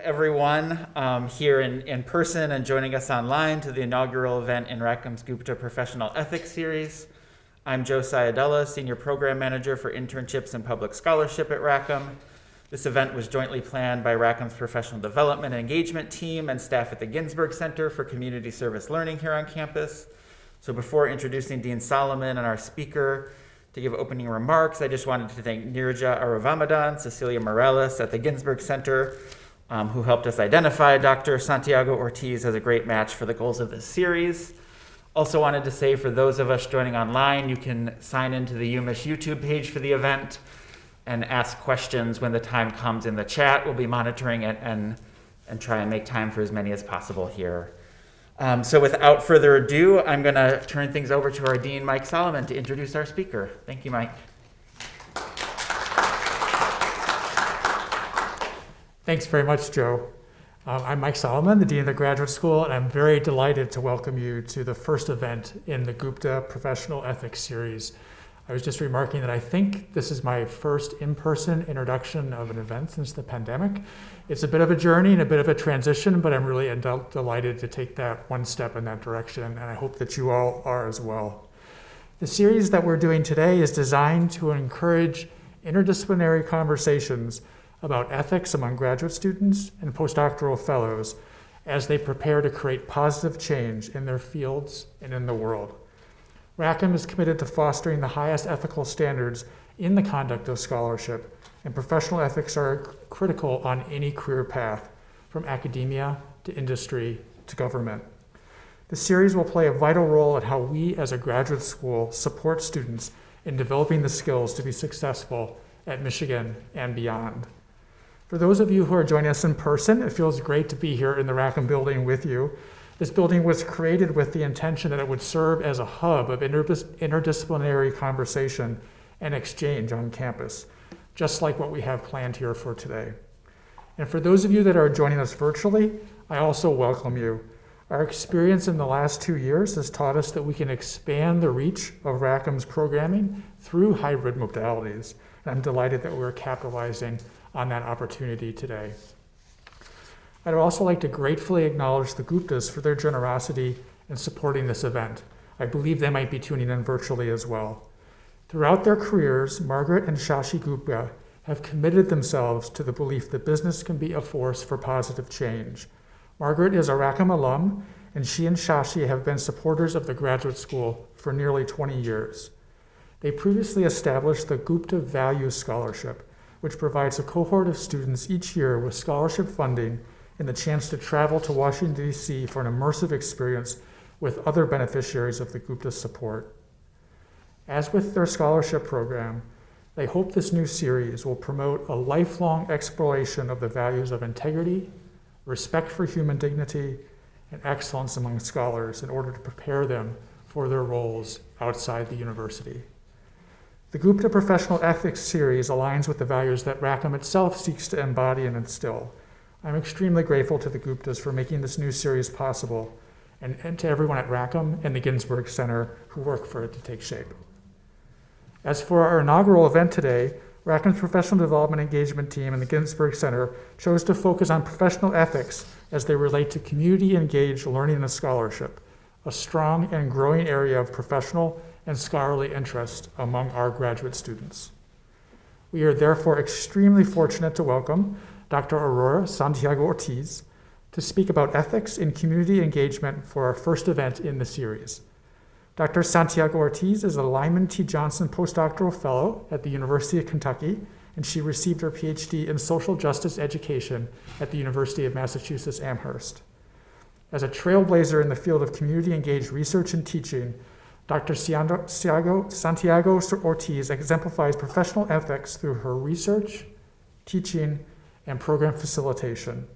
everyone um, here in, in person and joining us online to the inaugural event in Rackham's Gupta Professional Ethics Series. I'm Joe Cialdella, Senior Program Manager for Internships and Public Scholarship at Rackham. This event was jointly planned by Rackham's Professional Development and Engagement Team and staff at the Ginsberg Center for Community Service Learning here on campus. So before introducing Dean Solomon and our speaker, to give opening remarks, I just wanted to thank Nirja Aravamudan, Cecilia Morales at the Ginsberg Center, um, who helped us identify Dr. Santiago Ortiz as a great match for the goals of this series. Also wanted to say for those of us joining online, you can sign into the UMich YouTube page for the event and ask questions when the time comes in the chat. We'll be monitoring it and, and try and make time for as many as possible here. Um, so without further ado, I'm going to turn things over to our Dean, Mike Solomon, to introduce our speaker. Thank you, Mike. Thanks very much, Joe. Um, I'm Mike Solomon, the Dean of the Graduate School, and I'm very delighted to welcome you to the first event in the Gupta Professional Ethics Series. I was just remarking that I think this is my first in-person introduction of an event since the pandemic. It's a bit of a journey and a bit of a transition, but I'm really delighted to take that one step in that direction, and I hope that you all are as well. The series that we're doing today is designed to encourage interdisciplinary conversations about ethics among graduate students and postdoctoral fellows as they prepare to create positive change in their fields and in the world. Rackham is committed to fostering the highest ethical standards in the conduct of scholarship, and professional ethics are critical on any career path, from academia to industry to government. The series will play a vital role in how we as a graduate school support students in developing the skills to be successful at Michigan and beyond. For those of you who are joining us in person, it feels great to be here in the Rackham building with you. This building was created with the intention that it would serve as a hub of interdis interdisciplinary conversation and exchange on campus, just like what we have planned here for today. And for those of you that are joining us virtually, I also welcome you. Our experience in the last two years has taught us that we can expand the reach of Rackham's programming through hybrid modalities. And I'm delighted that we're capitalizing on that opportunity today. I'd also like to gratefully acknowledge the Guptas for their generosity in supporting this event. I believe they might be tuning in virtually as well. Throughout their careers, Margaret and Shashi Gupta have committed themselves to the belief that business can be a force for positive change. Margaret is a Rackham alum, and she and Shashi have been supporters of the graduate school for nearly 20 years. They previously established the Gupta Values Scholarship, which provides a cohort of students each year with scholarship funding and the chance to travel to Washington, D.C. for an immersive experience with other beneficiaries of the Gupta support. As with their scholarship program, they hope this new series will promote a lifelong exploration of the values of integrity, respect for human dignity, and excellence among scholars in order to prepare them for their roles outside the university. The Gupta Professional Ethics series aligns with the values that Rackham itself seeks to embody and instill. I'm extremely grateful to the Guptas for making this new series possible, and, and to everyone at Rackham and the Ginsberg Center who work for it to take shape. As for our inaugural event today, Rackham's professional development engagement team and the Ginsberg Center chose to focus on professional ethics as they relate to community engaged learning and scholarship, a strong and growing area of professional and scholarly interest among our graduate students. We are therefore extremely fortunate to welcome Dr. Aurora Santiago Ortiz to speak about ethics in community engagement for our first event in the series. Dr. Santiago Ortiz is a Lyman T. Johnson postdoctoral fellow at the University of Kentucky, and she received her PhD in social justice education at the University of Massachusetts Amherst. As a trailblazer in the field of community engaged research and teaching, Dr. Santiago Ortiz exemplifies professional ethics through her research, teaching, and program facilitation.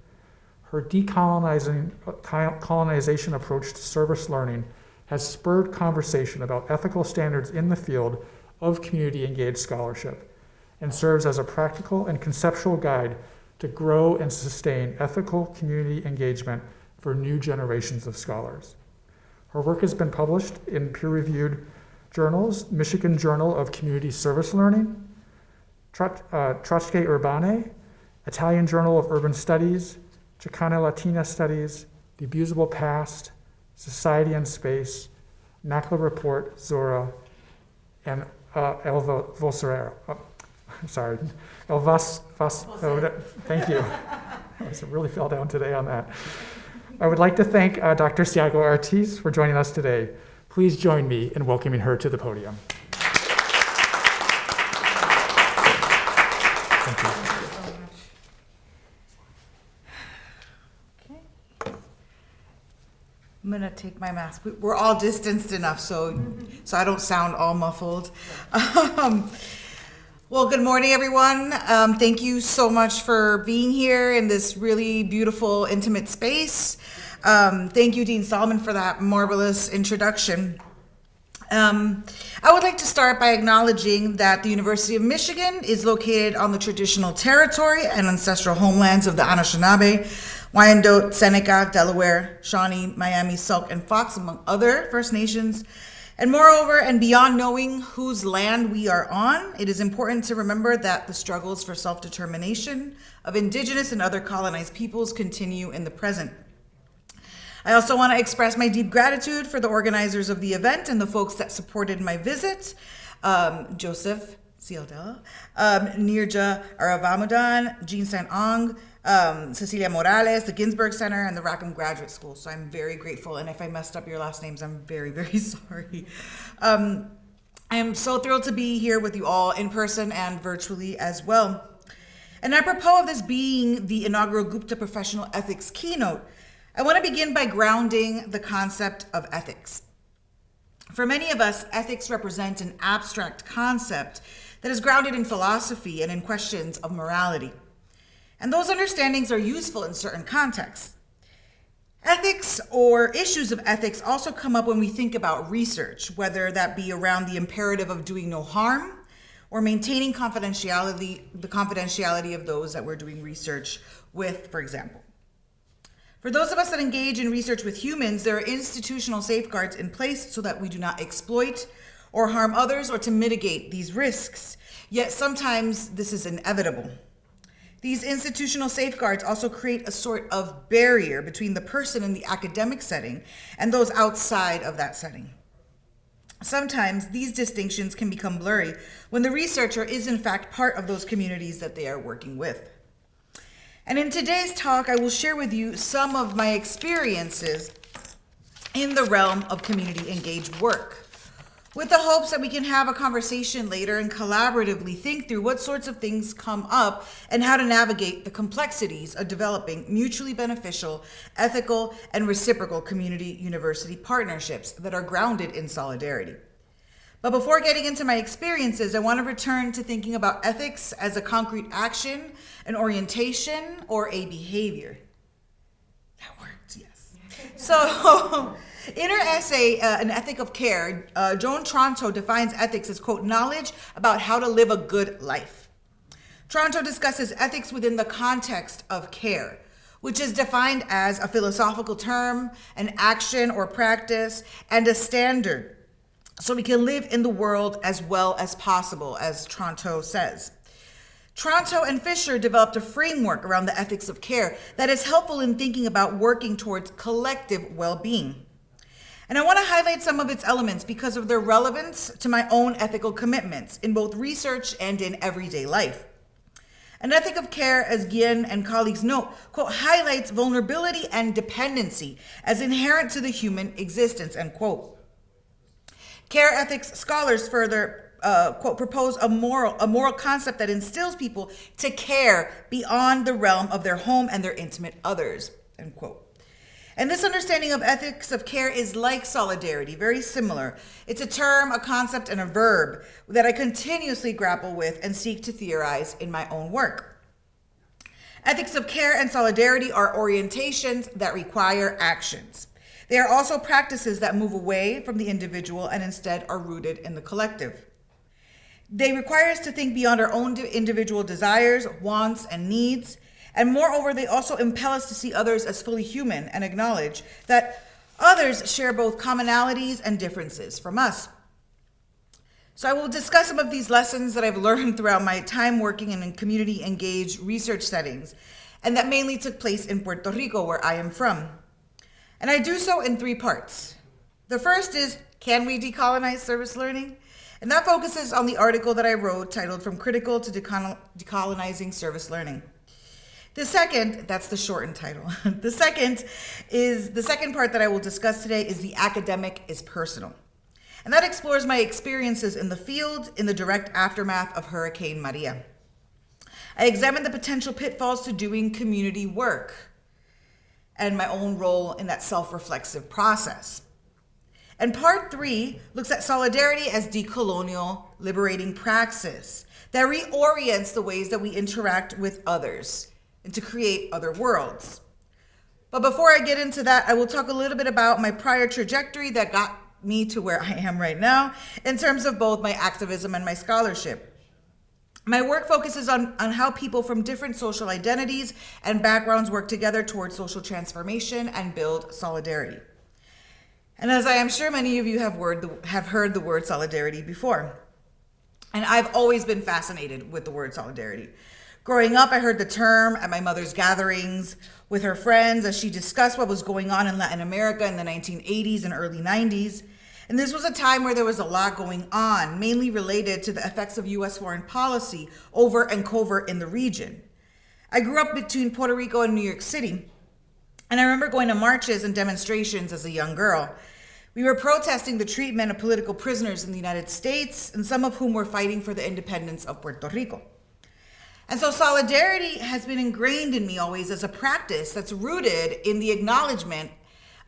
Her decolonizing uh, colonization approach to service learning has spurred conversation about ethical standards in the field of community engaged scholarship and serves as a practical and conceptual guide to grow and sustain ethical community engagement for new generations of scholars. Her work has been published in peer-reviewed journals, Michigan Journal of Community Service Learning, uh, Tracce Urbane, Italian Journal of Urban Studies, Chicana Latina Studies, The Abusable Past, Society and Space, NACLA Report, Zora, and uh, El Vo- Vocero. Oh, sorry, El Vas, Vas, oh, thank you. I really fell down today on that. I would like to thank uh, Dr. Siago Ortiz for joining us today. Please join me in welcoming her to the podium. Thank you. I'm gonna take my mask. We- We're all distanced enough, so so I don't sound all muffled. Um, well, good morning, everyone. Um, thank you so much for being here in this really beautiful, intimate space. Um, thank you, Dean Solomon, for that marvelous introduction. Um, I would like to start by acknowledging that the University of Michigan is located on the traditional territory and ancestral homelands of the Anishinaabe, Wyandotte, Seneca, Delaware, Shawnee, Miami, Sauk, and Fox, among other First Nations. And moreover, and beyond knowing whose land we are on, it is important to remember that the struggles for self determination of Indigenous and other colonized peoples continue in the present. I also want to express my deep gratitude for the organizers of the event and the folks that supported my visit. Um, Joseph Cialdella, um, Nirja Aravamudan, Jean St. Ong, um, Cecilia Morales, the Ginsberg Center, and the Rackham Graduate School. So I'm very grateful. And if I messed up your last names, I'm very, very sorry. Um, I am so thrilled to be here with you all in person and virtually as well. And apropos of this being the inaugural Gupta Professional Ethics keynote, I want to begin by grounding the concept of ethics. For many of us, ethics represent an abstract concept that is grounded in philosophy and in questions of morality. And those understandings are useful in certain contexts. Ethics or issues of ethics also come up when we think about research, whether that be around the imperative of doing no harm or maintaining confidentiality, the confidentiality of those that we're doing research with, for example. For those of us that engage in research with humans, there are institutional safeguards in place so that we do not exploit or harm others or to mitigate these risks. Yet sometimes this is inevitable. These institutional safeguards also create a sort of barrier between the person in the academic setting and those outside of that setting. Sometimes these distinctions can become blurry when the researcher is in fact part of those communities that they are working with. And in today's talk, I will share with you some of my experiences in the realm of community engaged work, with the hopes that we can have a conversation later and collaboratively think through what sorts of things come up and how to navigate the complexities of developing mutually beneficial, ethical, and reciprocal community university partnerships that are grounded in solidarity. But before getting into my experiences, I want to return to thinking about ethics as a concrete action, an orientation, or a behavior. That worked, yes. So, in her essay, uh, An Ethic of Care, uh, Joan Tronto defines ethics as, quote, knowledge about how to live a good life. Tronto discusses ethics within the context of care, which is defined as a philosophical term, an action or practice, and a standard so we can live in the world as well as possible, as Tronto says. Tronto and Fisher developed a framework around the ethics of care that is helpful in thinking about working towards collective well being. And I want to highlight some of its elements because of their relevance to my own ethical commitments in both research and in everyday life. An ethic of care, as Guillen and colleagues note, quote, highlights vulnerability and dependency as inherent to the human existence, end quote. Care ethics scholars further uh, quote propose a moral a moral concept that instills people to care beyond the realm of their home and their intimate others end quote. And this understanding of ethics of care is like solidarity, very similar. It's a term, a concept, and a verb that I continuously grapple with and seek to theorize in my own work. Ethics of care and solidarity are orientations that require actions. They are also practices that move away from the individual and instead are rooted in the collective. They require us to think beyond our own individual desires, wants, and needs. And moreover, they also impel us to see others as fully human and acknowledge that others share both commonalities and differences from us. So, I will discuss some of these lessons that I've learned throughout my time working in community engaged research settings and that mainly took place in Puerto Rico, where I am from. And I do so in three parts. The first is Can we decolonize service learning? And that focuses on the article that I wrote titled From Critical to Decol- Decolonizing Service Learning. The second, that's the shortened title. the second is the second part that I will discuss today is the academic is personal. And that explores my experiences in the field in the direct aftermath of Hurricane Maria. I examine the potential pitfalls to doing community work and my own role in that self reflexive process. And part three looks at solidarity as decolonial liberating praxis that reorients the ways that we interact with others and to create other worlds. But before I get into that, I will talk a little bit about my prior trajectory that got me to where I am right now in terms of both my activism and my scholarship. My work focuses on, on how people from different social identities and backgrounds work together towards social transformation and build solidarity. And as I am sure many of you have, word, have heard the word solidarity before, and I've always been fascinated with the word solidarity. Growing up, I heard the term at my mother's gatherings with her friends as she discussed what was going on in Latin America in the 1980s and early 90s. And this was a time where there was a lot going on, mainly related to the effects of US foreign policy over and covert in the region. I grew up between Puerto Rico and New York City, and I remember going to marches and demonstrations as a young girl. We were protesting the treatment of political prisoners in the United States, and some of whom were fighting for the independence of Puerto Rico. And so solidarity has been ingrained in me always as a practice that's rooted in the acknowledgement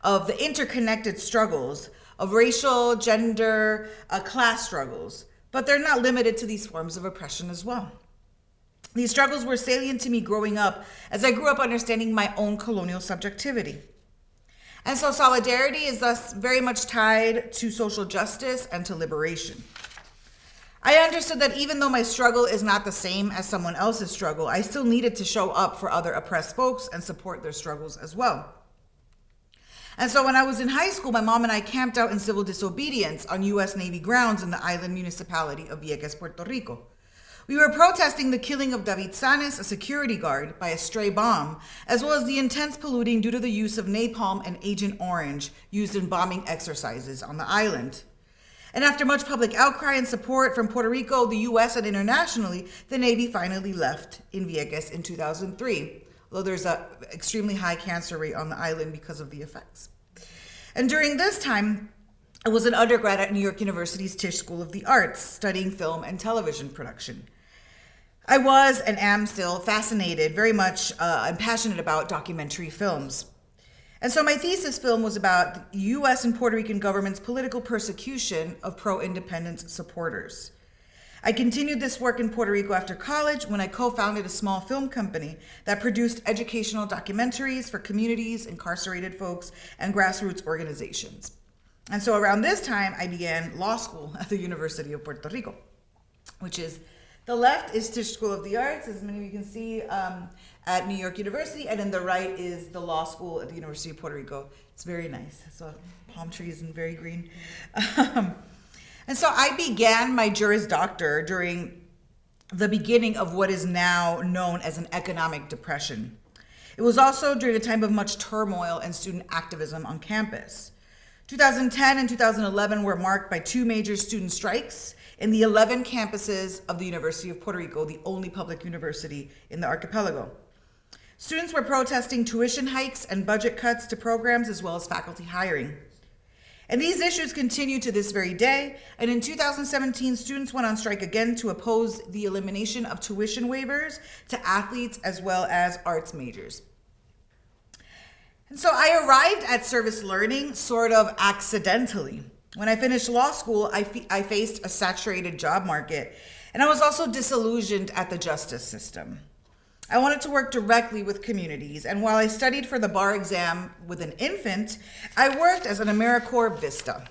of the interconnected struggles of racial, gender, uh, class struggles, but they're not limited to these forms of oppression as well. These struggles were salient to me growing up as I grew up understanding my own colonial subjectivity. And so solidarity is thus very much tied to social justice and to liberation. I understood that even though my struggle is not the same as someone else's struggle, I still needed to show up for other oppressed folks and support their struggles as well. And so when I was in high school, my mom and I camped out in civil disobedience on U.S. Navy grounds in the island municipality of Vieques, Puerto Rico. We were protesting the killing of David Sanes, a security guard, by a stray bomb, as well as the intense polluting due to the use of napalm and Agent Orange used in bombing exercises on the island. And after much public outcry and support from Puerto Rico, the US, and internationally, the Navy finally left in Vieques in 2003 though there's an extremely high cancer rate on the island because of the effects. And during this time, I was an undergrad at New York University's Tisch School of the Arts, studying film and television production. I was and am still fascinated, very much uh, and passionate about documentary films. And so my thesis film was about the US and Puerto Rican government's political persecution of pro independence supporters. I continued this work in Puerto Rico after college when I co founded a small film company that produced educational documentaries for communities, incarcerated folks, and grassroots organizations. And so around this time, I began law school at the University of Puerto Rico, which is the left is Tisch School of the Arts, as many of you can see, um, at New York University, and then the right is the law school at the University of Puerto Rico. It's very nice. So palm trees and very green. Um, and so I began my Juris Doctor during the beginning of what is now known as an economic depression. It was also during a time of much turmoil and student activism on campus. 2010 and 2011 were marked by two major student strikes in the 11 campuses of the University of Puerto Rico, the only public university in the archipelago. Students were protesting tuition hikes and budget cuts to programs as well as faculty hiring. And these issues continue to this very day. And in 2017, students went on strike again to oppose the elimination of tuition waivers to athletes as well as arts majors. And so I arrived at service learning sort of accidentally. When I finished law school, I, I faced a saturated job market, and I was also disillusioned at the justice system. I wanted to work directly with communities, and while I studied for the bar exam with an infant, I worked as an AmeriCorps Vista.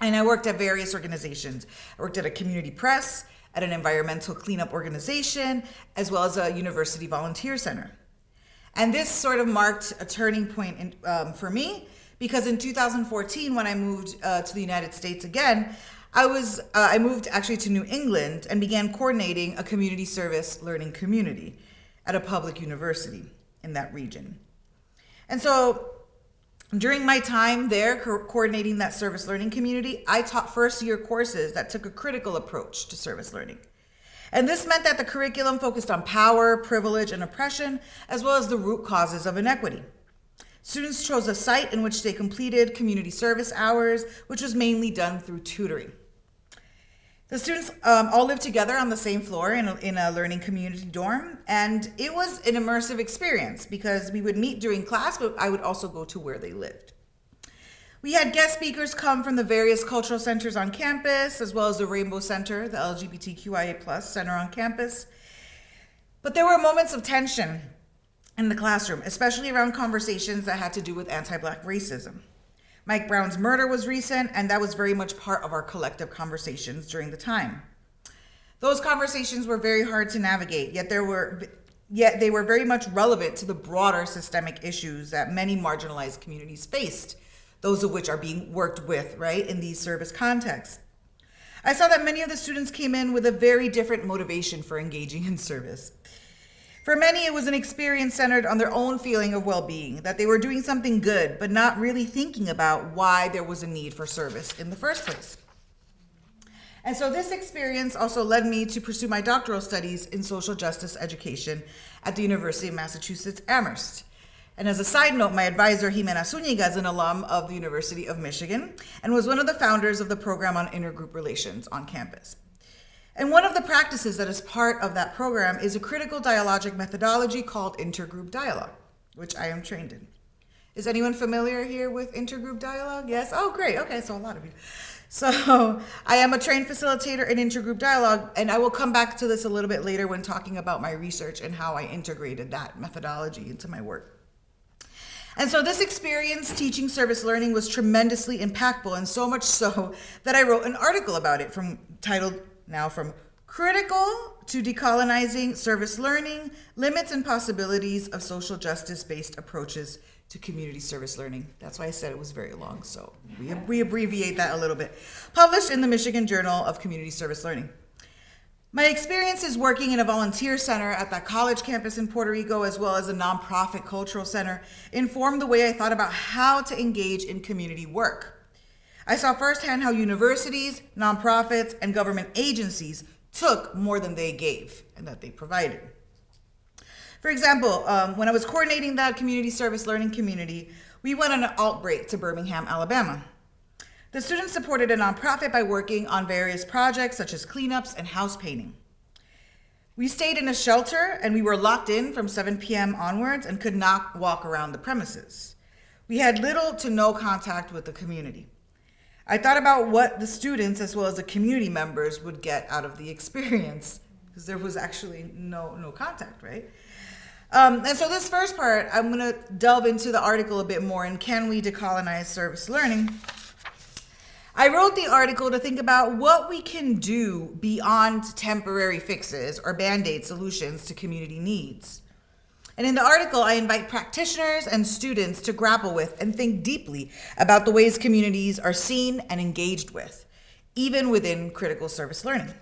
And I worked at various organizations. I worked at a community press, at an environmental cleanup organization, as well as a university volunteer center. And this sort of marked a turning point in, um, for me because in 2014, when I moved uh, to the United States again, I was uh, I moved actually to New England and began coordinating a community service learning community at a public university in that region. And so during my time there co- coordinating that service learning community, I taught first year courses that took a critical approach to service learning. And this meant that the curriculum focused on power, privilege, and oppression, as well as the root causes of inequity. Students chose a site in which they completed community service hours, which was mainly done through tutoring. The students um, all lived together on the same floor in a, in a learning community dorm, and it was an immersive experience because we would meet during class, but I would also go to where they lived. We had guest speakers come from the various cultural centers on campus, as well as the Rainbow Center, the LGBTQIA plus center on campus. But there were moments of tension in the classroom, especially around conversations that had to do with anti Black racism. Mike Brown's murder was recent, and that was very much part of our collective conversations during the time. Those conversations were very hard to navigate, yet there were yet they were very much relevant to the broader systemic issues that many marginalized communities faced, those of which are being worked with, right, in these service contexts. I saw that many of the students came in with a very different motivation for engaging in service. For many, it was an experience centered on their own feeling of well being, that they were doing something good, but not really thinking about why there was a need for service in the first place. And so, this experience also led me to pursue my doctoral studies in social justice education at the University of Massachusetts Amherst. And as a side note, my advisor, Ximena Zuniga, is an alum of the University of Michigan and was one of the founders of the program on intergroup relations on campus. And one of the practices that is part of that program is a critical dialogic methodology called intergroup dialogue, which I am trained in. Is anyone familiar here with intergroup dialogue? Yes? Oh, great. Okay, so a lot of you. So I am a trained facilitator in intergroup dialogue, and I will come back to this a little bit later when talking about my research and how I integrated that methodology into my work. And so this experience teaching service learning was tremendously impactful, and so much so that I wrote an article about it from titled now from critical to decolonizing service learning, limits and possibilities of social justice based approaches to community service learning. That's why I said it was very long, so we, we abbreviate that a little bit. Published in the Michigan Journal of Community Service Learning. My experiences working in a volunteer center at that college campus in Puerto Rico, as well as a nonprofit cultural center, informed the way I thought about how to engage in community work. I saw firsthand how universities, nonprofits, and government agencies took more than they gave and that they provided. For example, um, when I was coordinating that community service learning community, we went on an alt break to Birmingham, Alabama. The students supported a nonprofit by working on various projects such as cleanups and house painting. We stayed in a shelter and we were locked in from 7 p.m. onwards and could not walk around the premises. We had little to no contact with the community. I thought about what the students as well as the community members would get out of the experience because there was actually no no contact, right? Um, and so this first part, I'm going to delve into the article a bit more and can we decolonize service learning? I wrote the article to think about what we can do beyond temporary fixes or band aid solutions to community needs. And in the article, I invite practitioners and students to grapple with and think deeply about the ways communities are seen and engaged with, even within critical service learning.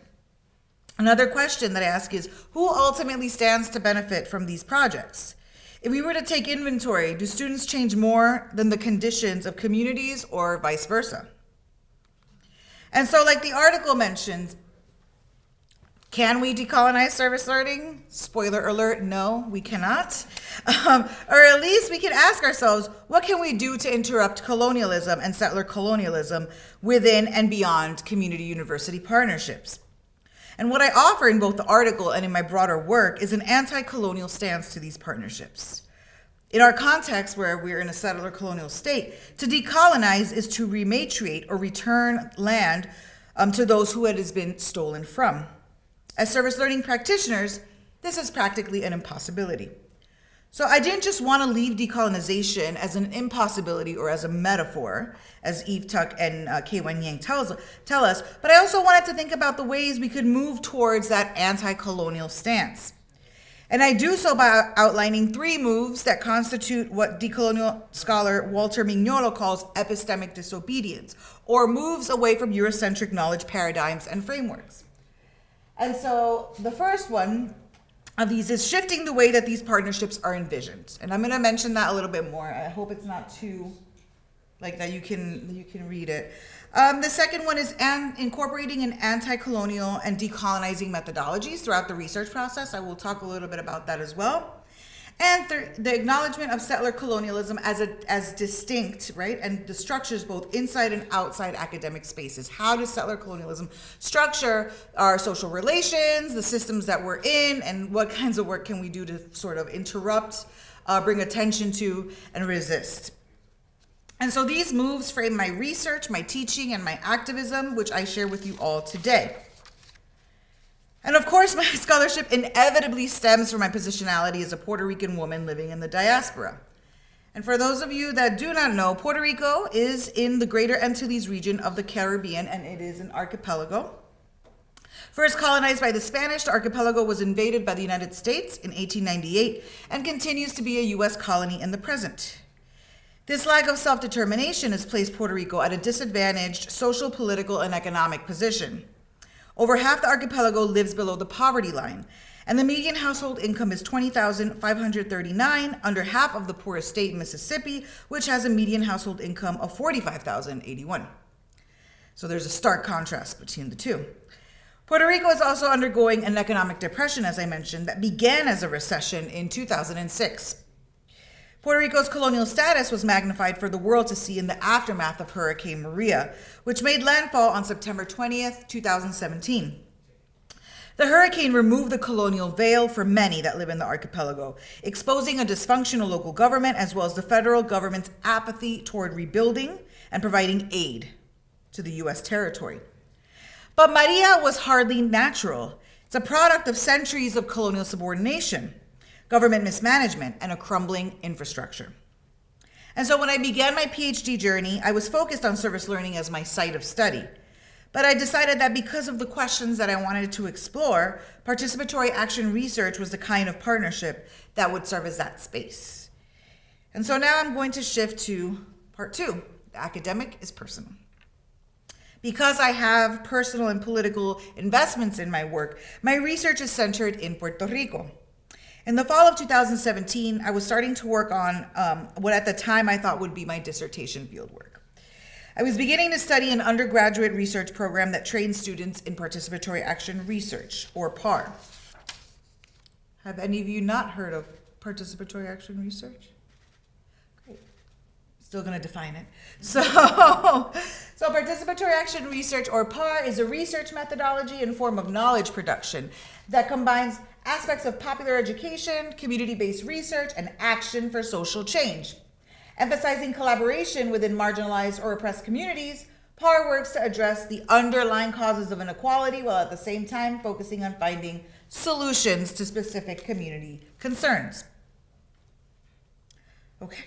Another question that I ask is who ultimately stands to benefit from these projects? If we were to take inventory, do students change more than the conditions of communities or vice versa? And so, like the article mentions, can we decolonize service learning? Spoiler alert, no, we cannot. Um, or at least we can ask ourselves, what can we do to interrupt colonialism and settler colonialism within and beyond community university partnerships? And what I offer in both the article and in my broader work is an anti colonial stance to these partnerships. In our context, where we're in a settler colonial state, to decolonize is to rematriate or return land um, to those who it has been stolen from. As service learning practitioners, this is practically an impossibility. So I didn't just want to leave decolonization as an impossibility or as a metaphor, as Eve Tuck and uh, K. Wayne Yang tells, tell us, but I also wanted to think about the ways we could move towards that anti-colonial stance. And I do so by outlining three moves that constitute what decolonial scholar Walter Mignolo calls epistemic disobedience, or moves away from Eurocentric knowledge paradigms and frameworks. And so the first one of these is shifting the way that these partnerships are envisioned. And I'm going to mention that a little bit more. I hope it's not too like that you can you can read it. Um, the second one is an, incorporating an anti-colonial and decolonizing methodologies throughout the research process. I will talk a little bit about that as well. And th- the acknowledgement of settler colonialism as a as distinct, right, and the structures both inside and outside academic spaces. How does settler colonialism structure our social relations, the systems that we're in, and what kinds of work can we do to sort of interrupt, uh, bring attention to, and resist? And so these moves frame my research, my teaching, and my activism, which I share with you all today. And of course, my scholarship inevitably stems from my positionality as a Puerto Rican woman living in the diaspora. And for those of you that do not know, Puerto Rico is in the Greater Antilles region of the Caribbean, and it is an archipelago. First colonized by the Spanish, the archipelago was invaded by the United States in 1898 and continues to be a U.S. colony in the present. This lack of self determination has placed Puerto Rico at a disadvantaged social, political, and economic position. Over half the archipelago lives below the poverty line, and the median household income is 20,539, under half of the poorest state, in Mississippi, which has a median household income of 45,081. So there's a stark contrast between the two. Puerto Rico is also undergoing an economic depression, as I mentioned, that began as a recession in 2006. Puerto Rico's colonial status was magnified for the world to see in the aftermath of Hurricane Maria, which made landfall on September 20th, 2017. The hurricane removed the colonial veil for many that live in the archipelago, exposing a dysfunctional local government as well as the federal government's apathy toward rebuilding and providing aid to the U.S. territory. But Maria was hardly natural. It's a product of centuries of colonial subordination government mismanagement, and a crumbling infrastructure. And so when I began my PhD journey, I was focused on service learning as my site of study. But I decided that because of the questions that I wanted to explore, participatory action research was the kind of partnership that would serve as that space. And so now I'm going to shift to part two the academic is personal. Because I have personal and political investments in my work, my research is centered in Puerto Rico. In the fall of 2017, I was starting to work on um, what at the time I thought would be my dissertation fieldwork. I was beginning to study an undergraduate research program that trains students in participatory action research, or PAR. Have any of you not heard of participatory action research? Great. Still going to define it. So, so participatory action research, or PAR, is a research methodology and form of knowledge production that combines aspects of popular education, community based research, and action for social change. Emphasizing collaboration within marginalized or oppressed communities, PAR works to address the underlying causes of inequality while at the same time focusing on finding solutions to specific community concerns. Okay.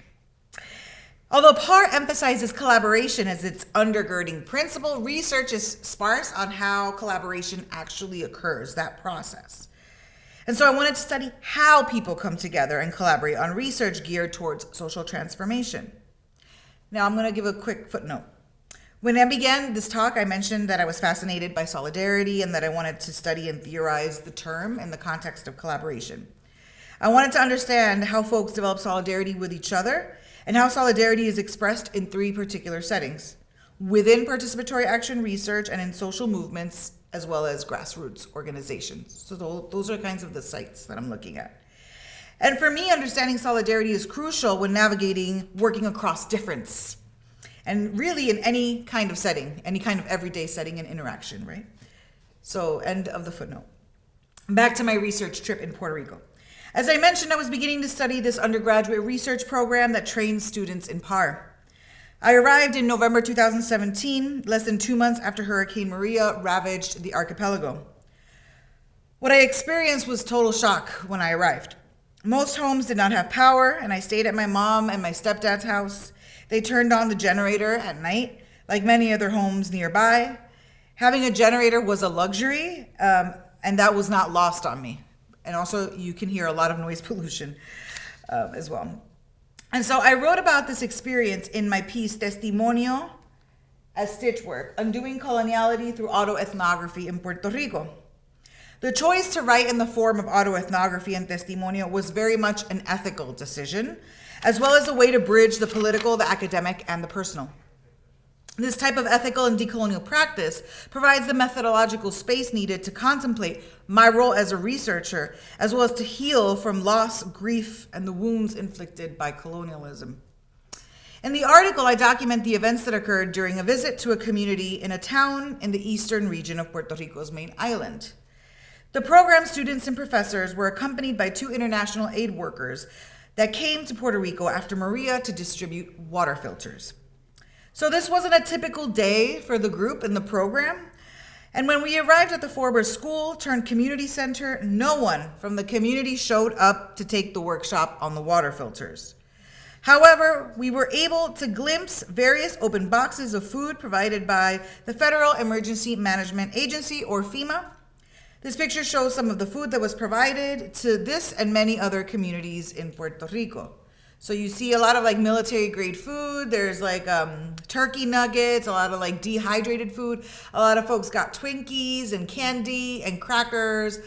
Although PAR emphasizes collaboration as its undergirding principle, research is sparse on how collaboration actually occurs, that process. And so I wanted to study how people come together and collaborate on research geared towards social transformation. Now I'm going to give a quick footnote. When I began this talk, I mentioned that I was fascinated by solidarity and that I wanted to study and theorize the term in the context of collaboration. I wanted to understand how folks develop solidarity with each other and how solidarity is expressed in three particular settings within participatory action research and in social movements as well as grassroots organizations. So those are kinds of the sites that I'm looking at. And for me, understanding solidarity is crucial when navigating working across difference and really in any kind of setting, any kind of everyday setting and interaction, right? So, end of the footnote. Back to my research trip in Puerto Rico. As I mentioned, I was beginning to study this undergraduate research program that trains students in PAR. I arrived in November 2017, less than two months after Hurricane Maria ravaged the archipelago. What I experienced was total shock when I arrived. Most homes did not have power, and I stayed at my mom and my stepdad's house. They turned on the generator at night, like many other homes nearby. Having a generator was a luxury, um, and that was not lost on me. And also, you can hear a lot of noise pollution uh, as well. And so I wrote about this experience in my piece, Testimonio as Stitchwork, Undoing Coloniality Through Autoethnography in Puerto Rico. The choice to write in the form of autoethnography and testimonio was very much an ethical decision, as well as a way to bridge the political, the academic, and the personal. This type of ethical and decolonial practice provides the methodological space needed to contemplate my role as a researcher, as well as to heal from loss, grief, and the wounds inflicted by colonialism. In the article, I document the events that occurred during a visit to a community in a town in the eastern region of Puerto Rico's main island. The program students and professors were accompanied by two international aid workers that came to Puerto Rico after Maria to distribute water filters. So this wasn't a typical day for the group in the program. And when we arrived at the Forber School turned community center, no one from the community showed up to take the workshop on the water filters. However, we were able to glimpse various open boxes of food provided by the Federal Emergency Management Agency, or FEMA. This picture shows some of the food that was provided to this and many other communities in Puerto Rico. So you see a lot of like military grade food. There's like um, turkey nuggets, a lot of like dehydrated food. A lot of folks got Twinkies and candy and crackers,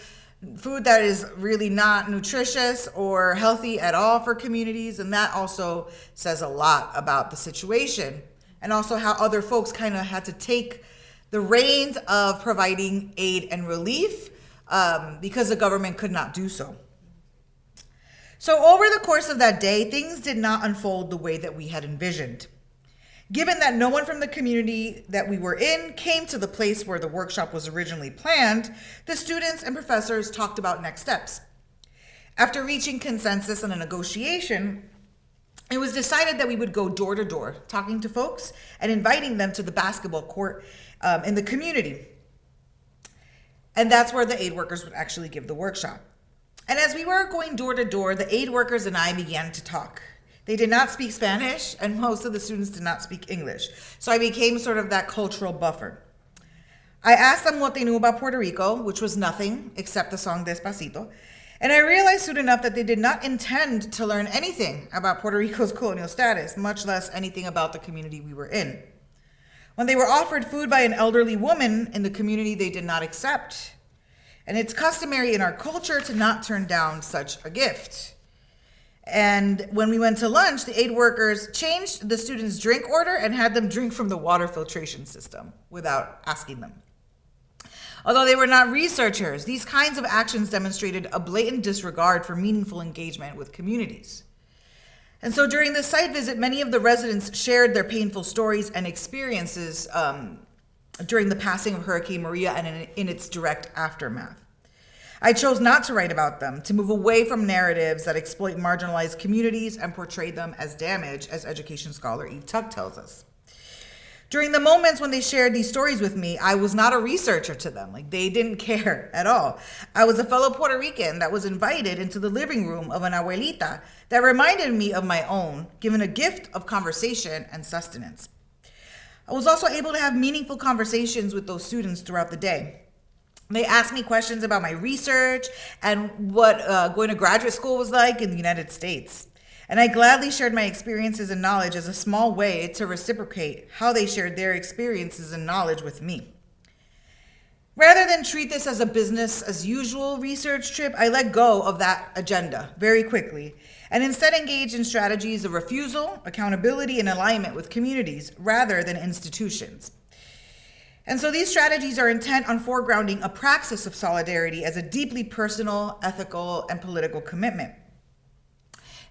food that is really not nutritious or healthy at all for communities. And that also says a lot about the situation and also how other folks kind of had to take the reins of providing aid and relief um, because the government could not do so. So, over the course of that day, things did not unfold the way that we had envisioned. Given that no one from the community that we were in came to the place where the workshop was originally planned, the students and professors talked about next steps. After reaching consensus on a negotiation, it was decided that we would go door to door, talking to folks and inviting them to the basketball court um, in the community. And that's where the aid workers would actually give the workshop. And as we were going door to door, the aid workers and I began to talk. They did not speak Spanish, and most of the students did not speak English. So I became sort of that cultural buffer. I asked them what they knew about Puerto Rico, which was nothing except the song Despacito. And I realized soon enough that they did not intend to learn anything about Puerto Rico's colonial status, much less anything about the community we were in. When they were offered food by an elderly woman in the community, they did not accept. And it's customary in our culture to not turn down such a gift. And when we went to lunch, the aid workers changed the students' drink order and had them drink from the water filtration system without asking them. Although they were not researchers, these kinds of actions demonstrated a blatant disregard for meaningful engagement with communities. And so during the site visit, many of the residents shared their painful stories and experiences um, during the passing of Hurricane Maria and in, its direct aftermath. I chose not to write about them, to move away from narratives that exploit marginalized communities and portray them as damage, as education scholar Eve Tuck tells us. During the moments when they shared these stories with me, I was not a researcher to them. Like they didn't care at all. I was a fellow Puerto Rican that was invited into the living room of an abuelita that reminded me of my own, given a gift of conversation and sustenance. I was also able to have meaningful conversations with those students throughout the day. They asked me questions about my research and what uh, going to graduate school was like in the United States. And I gladly shared my experiences and knowledge as a small way to reciprocate how they shared their experiences and knowledge with me. Rather than treat this as a business as usual research trip, I let go of that agenda very quickly and instead engage in strategies of refusal, accountability, and alignment with communities rather than institutions. And so these strategies are intent on foregrounding a praxis of solidarity as a deeply personal, ethical, and political commitment.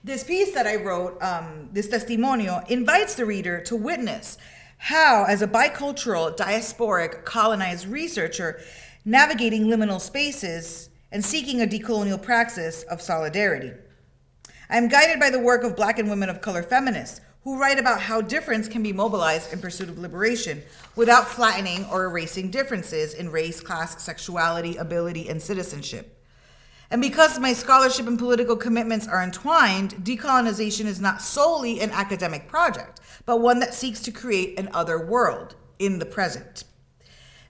This piece that I wrote, um, this testimonio, invites the reader to witness how, as a bicultural, diasporic, colonized researcher, navigating liminal spaces and seeking a decolonial praxis of solidarity. I'm guided by the work of Black and women of color feminists who write about how difference can be mobilized in pursuit of liberation without flattening or erasing differences in race, class, sexuality, ability, and citizenship. And because my scholarship and political commitments are entwined, decolonization is not solely an academic project, but one that seeks to create an other world in the present.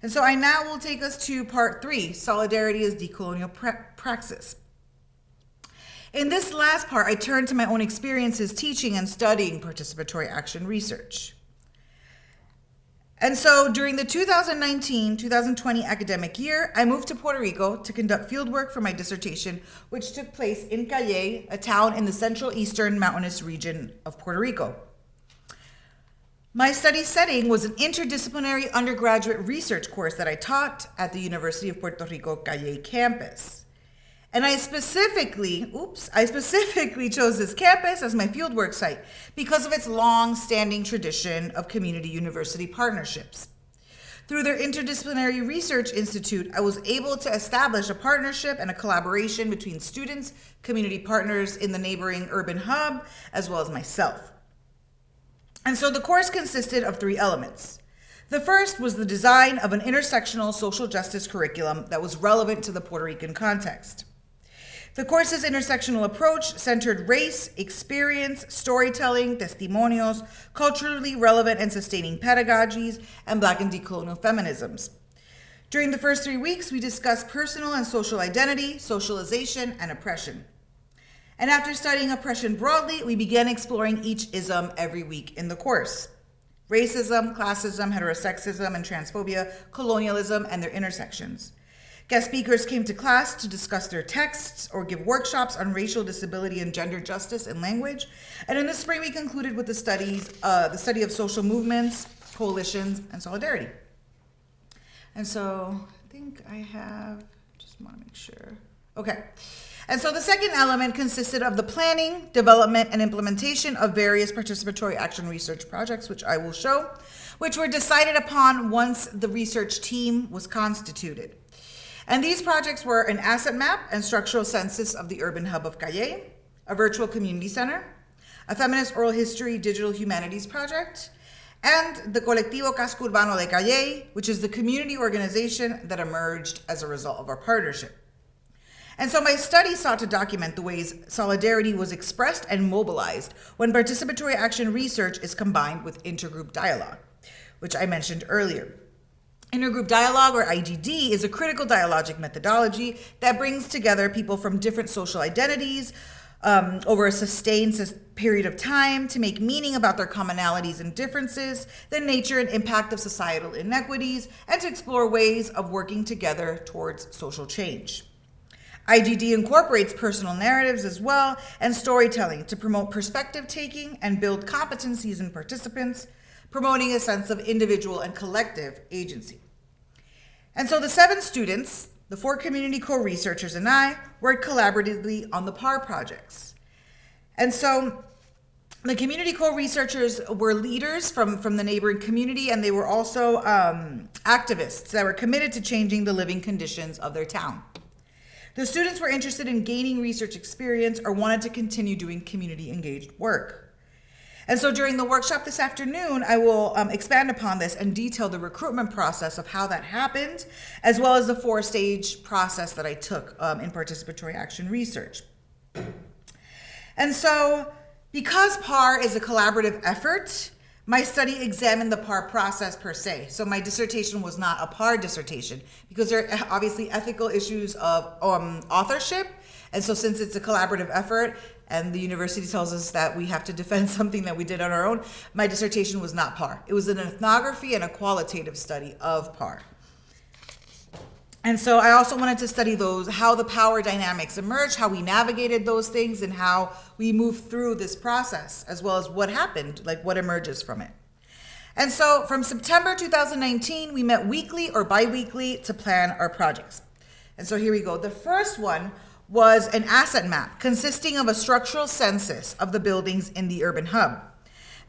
And so I now will take us to part three solidarity as decolonial pra- praxis. In this last part, I turn to my own experiences teaching and studying participatory action research. And so during the 2019 2020 academic year, I moved to Puerto Rico to conduct fieldwork for my dissertation, which took place in Cayey, a town in the central eastern mountainous region of Puerto Rico. My study setting was an interdisciplinary undergraduate research course that I taught at the University of Puerto Rico Cayey campus. And I specifically, oops, I specifically chose this campus as my fieldwork site because of its long standing tradition of community university partnerships. Through their Interdisciplinary Research Institute, I was able to establish a partnership and a collaboration between students, community partners in the neighboring urban hub, as well as myself. And so the course consisted of three elements. The first was the design of an intersectional social justice curriculum that was relevant to the Puerto Rican context. The course's intersectional approach centered race, experience, storytelling, testimonios, culturally relevant and sustaining pedagogies, and Black and decolonial feminisms. During the first three weeks, we discussed personal and social identity, socialization, and oppression. And after studying oppression broadly, we began exploring each ism every week in the course racism, classism, heterosexism, and transphobia, colonialism, and their intersections. Guest speakers came to class to discuss their texts or give workshops on racial disability and gender justice and language. And in the spring, we concluded with the studies, uh, the study of social movements, coalitions, and solidarity. And so I think I have, just want to make sure. Okay. And so the second element consisted of the planning, development, and implementation of various participatory action research projects, which I will show, which were decided upon once the research team was constituted. And these projects were an asset map and structural census of the urban hub of Cayey, a virtual community center, a feminist oral history digital humanities project, and the Colectivo Casco Urbano de Cayey, which is the community organization that emerged as a result of our partnership. And so my study sought to document the ways solidarity was expressed and mobilized when participatory action research is combined with intergroup dialogue, which I mentioned earlier. Intergroup dialogue, or IGD, is a critical dialogic methodology that brings together people from different social identities um, over a sustained period of time to make meaning about their commonalities and differences, the nature and impact of societal inequities, and to explore ways of working together towards social change. IGD incorporates personal narratives as well and storytelling to promote perspective taking and build competencies in participants, promoting a sense of individual and collective agency. And so the seven students, the four community co-researchers and I worked collaboratively on the PAR projects. And so the community co-researchers were leaders from, from the neighboring community and they were also um, activists that were committed to changing the living conditions of their town. The students were interested in gaining research experience or wanted to continue doing community engaged work. And so during the workshop this afternoon, I will um, expand upon this and detail the recruitment process of how that happened, as well as the four stage process that I took um, in participatory action research. And so, because PAR is a collaborative effort, my study examined the PAR process per se. So my dissertation was not a PAR dissertation because there are obviously ethical issues of um, authorship. And so since it's a collaborative effort, and the university tells us that we have to defend something that we did on our own. My dissertation was not PAR. It was an ethnography and a qualitative study of PAR. And so I also wanted to study those, how the power dynamics emerged, how we navigated those things, and how we moved through this process, as well as what happened, like what emerges from it. And so from September 2019, we met weekly or bi-weekly to plan our projects. And so here we go. The first one was an asset map consisting of a structural census of the buildings in the urban hub.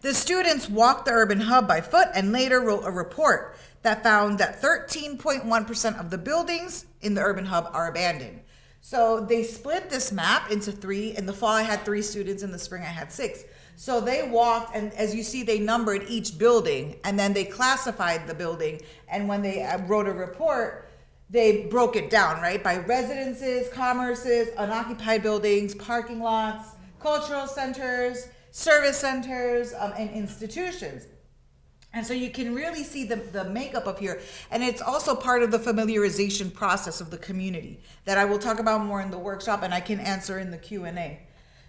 The students walked the urban hub by foot and later wrote a report that found that 13.1% of the buildings in the urban hub are abandoned. So they split this map into three. In the fall, I had three students. In the spring, I had six. So they walked, and as you see, they numbered each building, and then they classified the building. And when they uh, wrote a report, they broke it down, right? By residences, commerces, unoccupied buildings, parking lots, cultural centers, service centers, um, and institutions. And so you can really see the, the makeup of here. And it's also part of the familiarization process of the community that I will talk about more in the workshop and I can answer in the Q&A.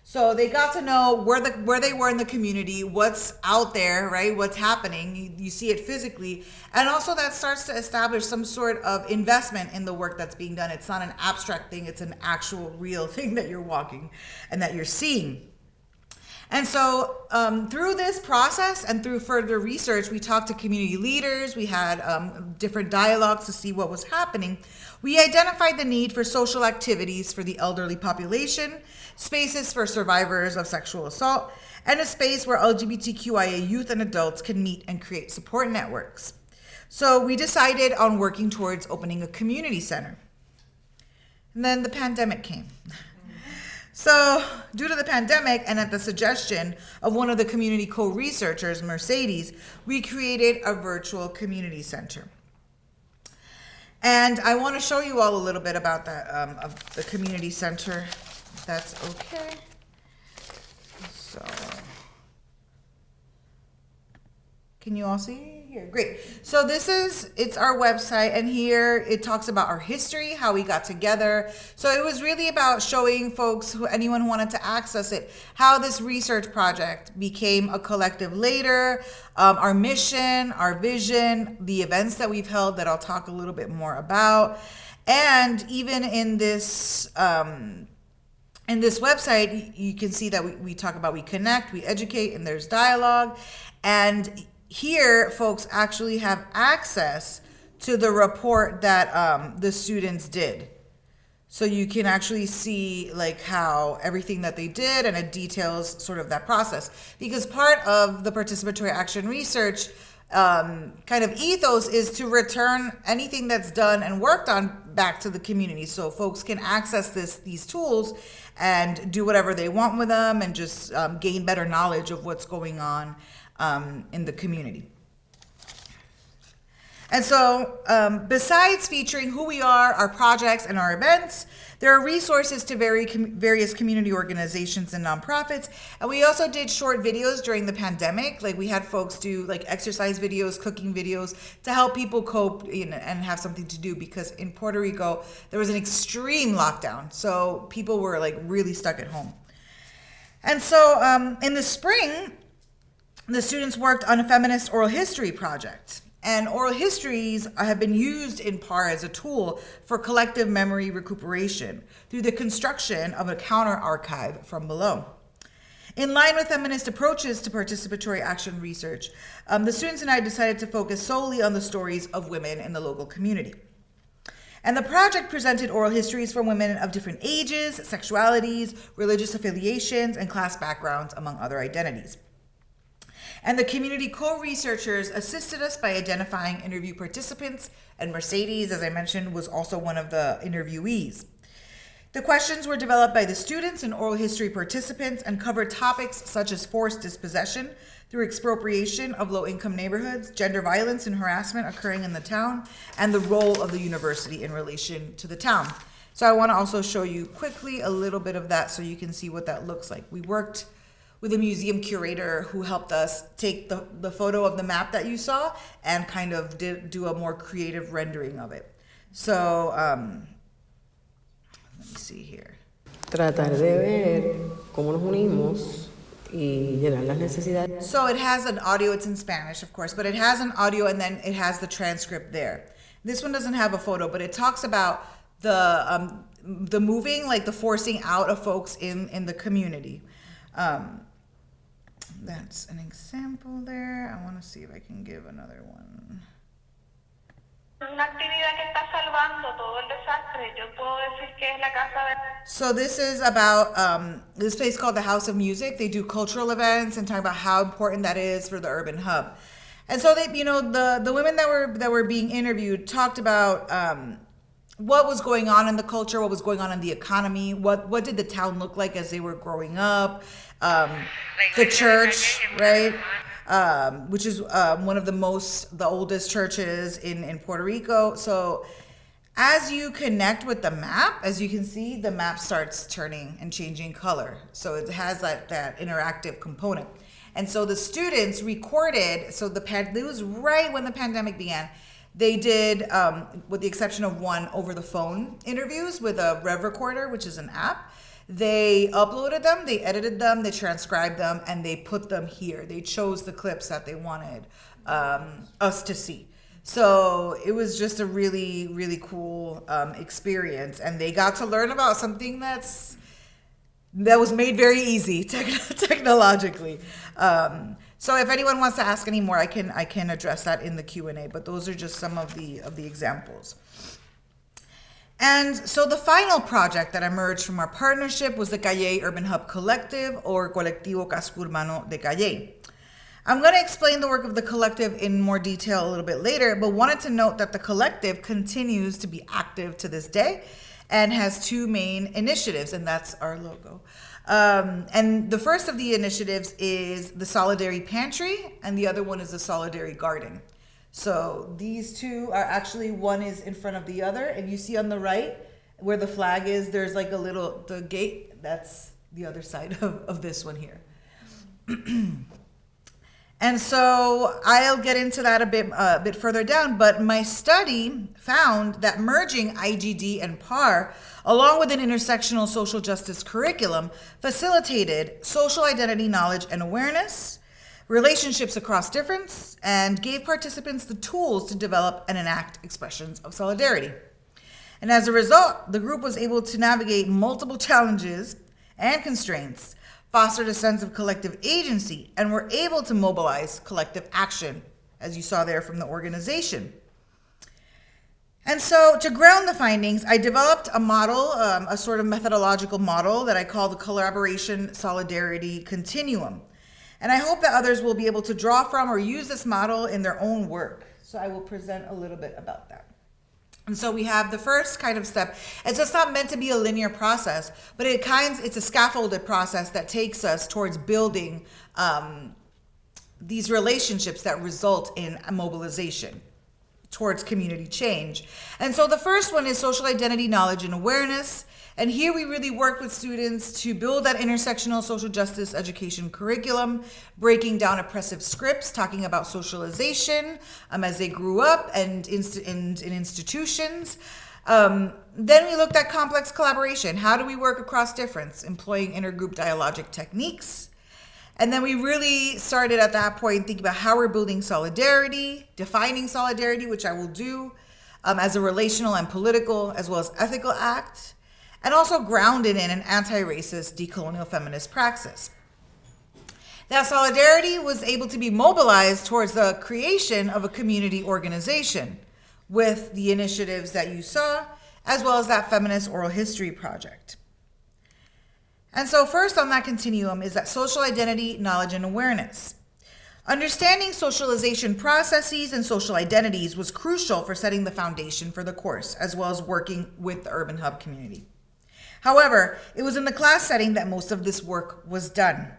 So they got to know where the where they were in the community, what's out there, right? What's happening. You, you see it physically, and also that starts to establish some sort of investment in the work that's being done. It's not an abstract thing; it's an actual, real thing that you're walking and that you're seeing. And so, um, through this process and through further research, we talked to community leaders, we had um, different dialogues to see what was happening. We identified the need for social activities for the elderly population, spaces for survivors of sexual assault, and a space where LGBTQIA youth and adults can meet and create support networks. So, we decided on working towards opening a community center. And then the pandemic came. So, due to the pandemic and at the suggestion of one of the community co researchers, Mercedes, we created a virtual community center. And I want to show you all a little bit about that, um, of the community center. That's okay. So, can you all see here? Great. So this is it's our website and here it talks about our history, how we got together. So it was really about showing folks who anyone who wanted to access it how this research project became a collective later, um, our mission, our vision, the events that we've held that I'll talk a little bit more about. And even in this um, in this website, you can see that we, we talk about we connect, we educate, and there's dialogue. And here, folks actually have access to the report that um, the students did. So you can actually see like how everything that they did and it details sort of that process. Because part of the participatory action research um, kind of ethos is to return anything that's done and worked on back to the community so folks can access this these tools and do whatever they want with them and just um, gain better knowledge of what's going on um, in the community. And so, um, besides featuring who we are, our projects, and our events, there are resources to very com- various community organizations and nonprofits. And we also did short videos during the pandemic. Like we had folks do like exercise videos, cooking videos to help people cope you know, and have something to do because in Puerto Rico there was an extreme lockdown, so people were like really stuck at home. And so, um, in the spring, the students worked on a feminist oral history project. And oral histories have been used in part as a tool for collective memory recuperation through the construction of a counter archive from below. In line with feminist approaches to participatory action research, um, the students and I decided to focus solely on the stories of women in the local community. And the project presented oral histories from women of different ages, sexualities, religious affiliations, and class backgrounds, among other identities. And the community co researchers assisted us by identifying interview participants, and Mercedes, as I mentioned, was also one of the interviewees. The questions were developed by the students and oral history participants and covered topics such as forced dispossession through expropriation of low income neighborhoods, gender violence and harassment occurring in the town, and the role of the university in relation to the town. So I want to also show you quickly a little bit of that so you can see what that looks like. We worked with a museum curator who helped us take the, the photo of the map that you saw and kind of did, do a more creative rendering of it. So, um, let me see here. tratar de ver cómo nos unimos y llenar las necesidades. So it has an audio, it's in Spanish, of course, but it has an audio and then it has the transcript there. This one doesn't have a photo, but it talks about the um, the moving, like the forcing out of folks in in the community. Um, that's an example there. I want to see if I can give another one. Una actividad que está salvando todo el desastre, yo puedo decir que es la casa de... So this is about um, this place called the House of Music. They do cultural events and talk about how important that is for the urban hub. And so they, you know, the the women that were that were being interviewed talked about um, what was going on in the culture, what was going on in the economy, what what did the town look like as they were growing up, um, the church, right? Um, which is um, one of the most the oldest churches in in Puerto Rico. So as you connect with the map, as you can see, the map starts turning and changing color. So it has that that interactive component. And so the students recorded. So the pan- it was right when the pandemic began. They did, um, with the exception of one over the phone interviews with a Rev Recorder, which is an app. They uploaded them, they edited them, they transcribed them, and they put them here. They chose the clips that they wanted um, us to see. So it was just a really, really cool um, experience, and they got to learn about something that's that was made very easy tech- technologically. Um, so if anyone wants to ask any more, I can I can address that in the Q and A. But those are just some of the of the examples. And so the final project that emerged from our partnership was the Cayey Urban Hub Collective or Colectivo Casco Urbano de Cayey. I'm going to explain the work of the collective in more detail a little bit later, but wanted to note that the collective continues to be active to this day and has two main initiatives, and that's our logo. Um, and the first of the initiatives is the Solidary Pantry, and the other one is the Solidary Garden. So these two are actually one is in front of the other. And you see on the right where the flag is, there's like a little the gate. That's the other side of, of this one here. And so I'll get into that a bit uh, a bit further down. But my study found that merging IGD and PAR, along with an intersectional social justice curriculum, facilitated social identity knowledge and awareness, relationships across difference, and gave participants the tools to develop and enact expressions of solidarity. And as a result, the group was able to navigate multiple challenges and constraints fostered a sense of collective agency, and were able to mobilize collective action, as you saw there from the organization. And so, to ground the findings, I developed a model, um, a sort of methodological model that I call the Collaboration Solidarity Continuum. And I hope that others will be able to draw from or use this model in their own work. So, I will present a little bit about that. And so we have the first kind of step. It's just not meant to be a linear process, but it kinds it's a scaffolded process that takes us towards building um, these relationships that result in mobilization towards community change. And so the first one is social identity knowledge and awareness. And here we really work with students to build that intersectional social justice education curriculum, breaking down oppressive scripts, talking about socialization um, as they grew up and in, in, in institutions. Um, then we looked at complex collaboration. How do we work across difference, employing intergroup dialogic techniques? And then we really started at that point thinking about how we're building solidarity, defining solidarity, which I will do um, as a relational and political as well as ethical act and also grounded in an anti racist decolonial feminist praxis. That solidarity was able to be mobilized towards the creation of a community organization with the initiatives that you saw, as well as that feminist oral history project. And so, first on that continuum is that social identity, knowledge, and awareness. Understanding socialization processes and social identities was crucial for setting the foundation for the course, as well as working with the Urban Hub community. However, it was in the class setting that most of this work was done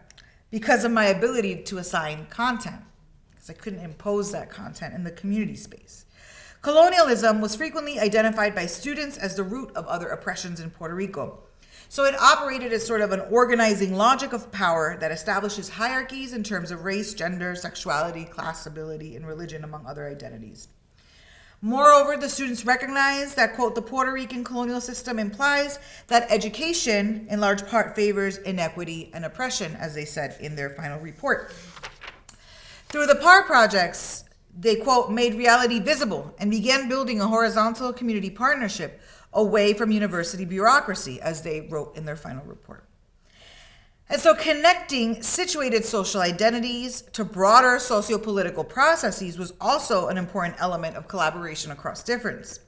because of my ability to assign content, because I couldn't impose that content in the community space. Colonialism was frequently identified by students as the root of other oppressions in Puerto Rico. So it operated as sort of an organizing logic of power that establishes hierarchies in terms of race, gender, sexuality, class, ability, and religion, among other identities. Moreover, the students recognize that, quote, the Puerto Rican colonial system implies that education, in large part, favors inequity and oppression, as they said in their final report. Through the PAR projects, they, quote, made reality visible and began building a horizontal community partnership away from university bureaucracy, as they wrote in their final report. And so connecting situated social identities to broader socio-political processes was also an important element of collaboration across difference.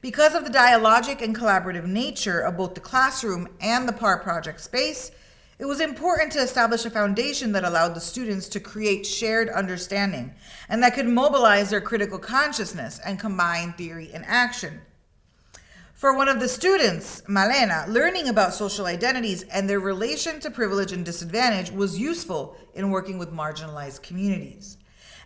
Because of the dialogic and collaborative nature of both the classroom and the PAR project space, it was important to establish a foundation that allowed the students to create shared understanding and that could mobilize their critical consciousness and combine theory and action. For one of the students, Malena, learning about social identities and their relation to privilege and disadvantage was useful in working with marginalized communities.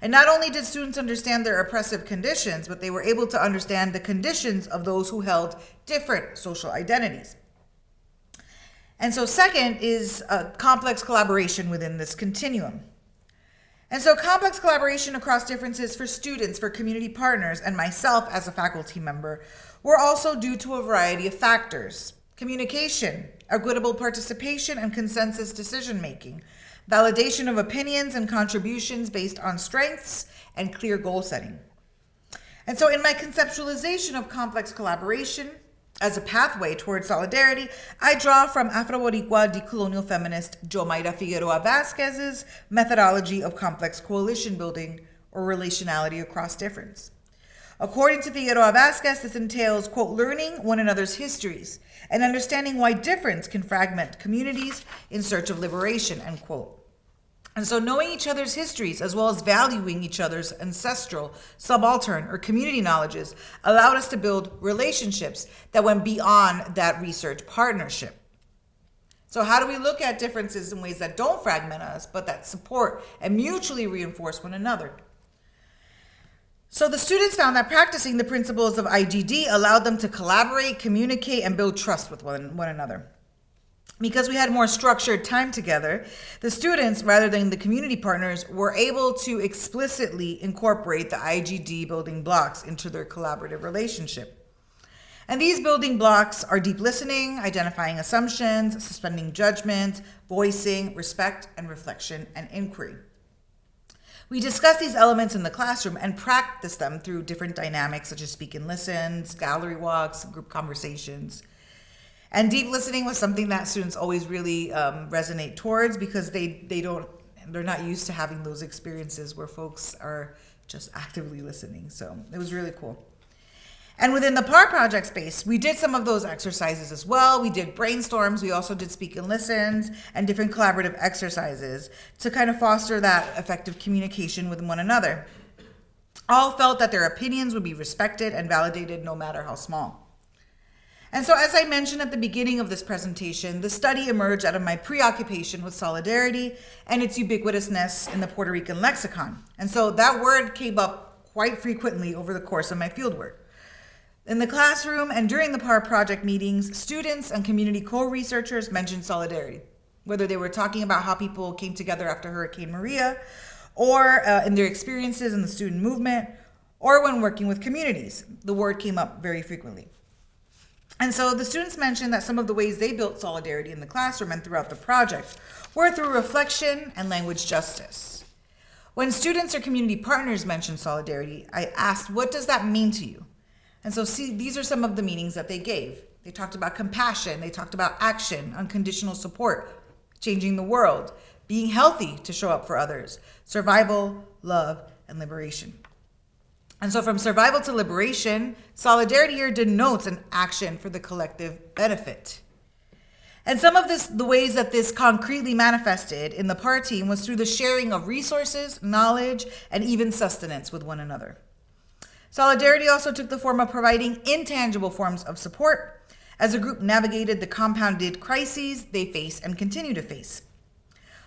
And not only did students understand their oppressive conditions, but they were able to understand the conditions of those who held different social identities. And so, second is a complex collaboration within this continuum. And so, complex collaboration across differences for students, for community partners, and myself as a faculty member were also due to a variety of factors. communication, equitable participation and consensus decision making, validation of opinions and contributions based on strengths, and clear goal setting. And so, in my conceptualization of complex collaboration as a pathway towards solidarity, I draw from Afro Boricua decolonial feminist Yomaira Figueroa Vasquez's methodology of complex coalition building or relationality across difference. According to Figueroa Vasquez, this entails, quote, learning one another's histories and understanding why difference can fragment communities in search of liberation, end quote. And so, knowing each other's histories as well as valuing each other's ancestral, subaltern, or community knowledges allowed us to build relationships that went beyond that research partnership. So, how do we look at differences in ways that don't fragment us, but that support and mutually reinforce one another? So, the students found that practicing the principles of IGD allowed them to collaborate, communicate, and build trust with one, one another because we had more structured time together, the students, rather than the community partners, were able to explicitly incorporate the IGD building blocks into their collaborative relationship. And these building blocks are deep listening, identifying assumptions, suspending judgment, voicing, respect, and reflection and inquiry. We discuss these elements in the classroom and practice them through different dynamics such as speak and listens, gallery walks, group conversations. And deep listening was something that students always really um, resonate towards because they they don't they're not used to having those experiences where folks are just actively listening. So it was really cool. And within the PAR project space, we did some of those exercises as well. We did brainstorms. We also did speak and listens and different collaborative exercises to kind of foster that effective communication with one another. All felt that their opinions would be respected and validated no matter how small. And so, as I mentioned at the beginning of this presentation, the study emerged out of my preoccupation with solidarity and its ubiquitousness in the Puerto Rican lexicon. And so that word came up quite frequently over the course of my fieldwork. In the classroom and during the PAR project meetings, students and community co-researchers mentioned solidarity, whether they were talking about how people came together after Hurricane Maria, or uh, in their experiences in the student movement, or when working with communities. The word came up very frequently. And so the students mentioned that some of the ways they built solidarity in the classroom and throughout the project were through reflection and language justice. When students or community partners mentioned solidarity, I asked, what does that mean to you? And so see, these are some of the meanings that they gave. They talked about compassion, they talked about action, unconditional support, changing the world, being healthy to show up for others, survival, love, and liberation. And so, from survival to liberation, solidarity here denotes an action for the collective benefit. And some of this, the ways that this concretely manifested in the PAR team was through the sharing of resources, knowledge, and even sustenance with one another. Solidarity also took the form of providing intangible forms of support as a group navigated the compounded crises they face and continue to face.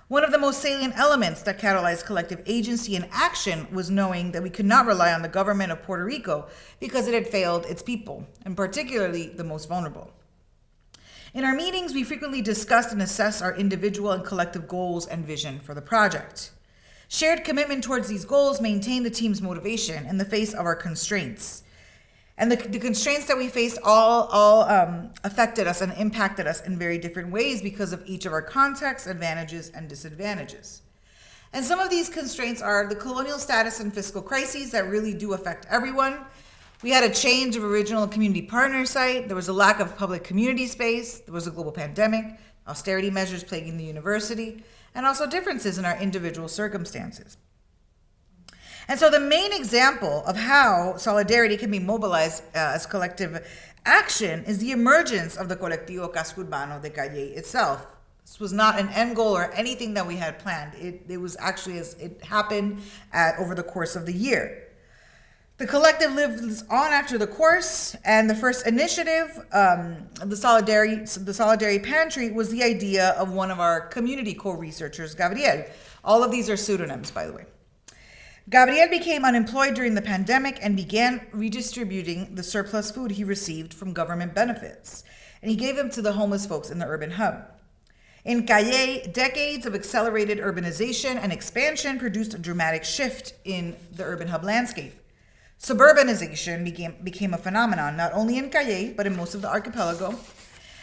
One of the most salient elements that catalyzed collective agency and action was knowing that we could not rely on the government of Puerto Rico because it had failed its people, and particularly the most vulnerable. In our meetings, we frequently discussed and assessed our individual and collective goals and vision for the project. Shared commitment towards these goals maintained the team's motivation in the face of our constraints and the, the constraints that we faced all all um, affected us and impacted us in very different ways because of each of our contexts, advantages, and disadvantages. And some of these constraints are the colonial status and fiscal crises that really do affect everyone. We had a change of original community partner site. There was a lack of public community space. There was a global pandemic, austerity measures plaguing the university, and also differences in our individual circumstances. And so the main example of how solidarity can be mobilized uh, as collective action is the emergence of the Colectivo Casco Urbano de Cayey itself. This was not an end goal or anything that we had planned. It, it was actually as it happened at, over the course of the year. The collective lives on after the course, and the first initiative, um, the solidarity, the solidarity pantry, was the idea of one of our community co-researchers, Gabriel. All of these are pseudonyms, by the way. Gabriel became unemployed during the pandemic and began redistributing the surplus food he received from government benefits, and he gave them to the homeless folks in the urban hub. In Cayey, decades of accelerated urbanization and expansion produced a dramatic shift in the urban hub landscape. Suburbanization became, became a phenomenon not only in Cayey, but in most of the archipelago.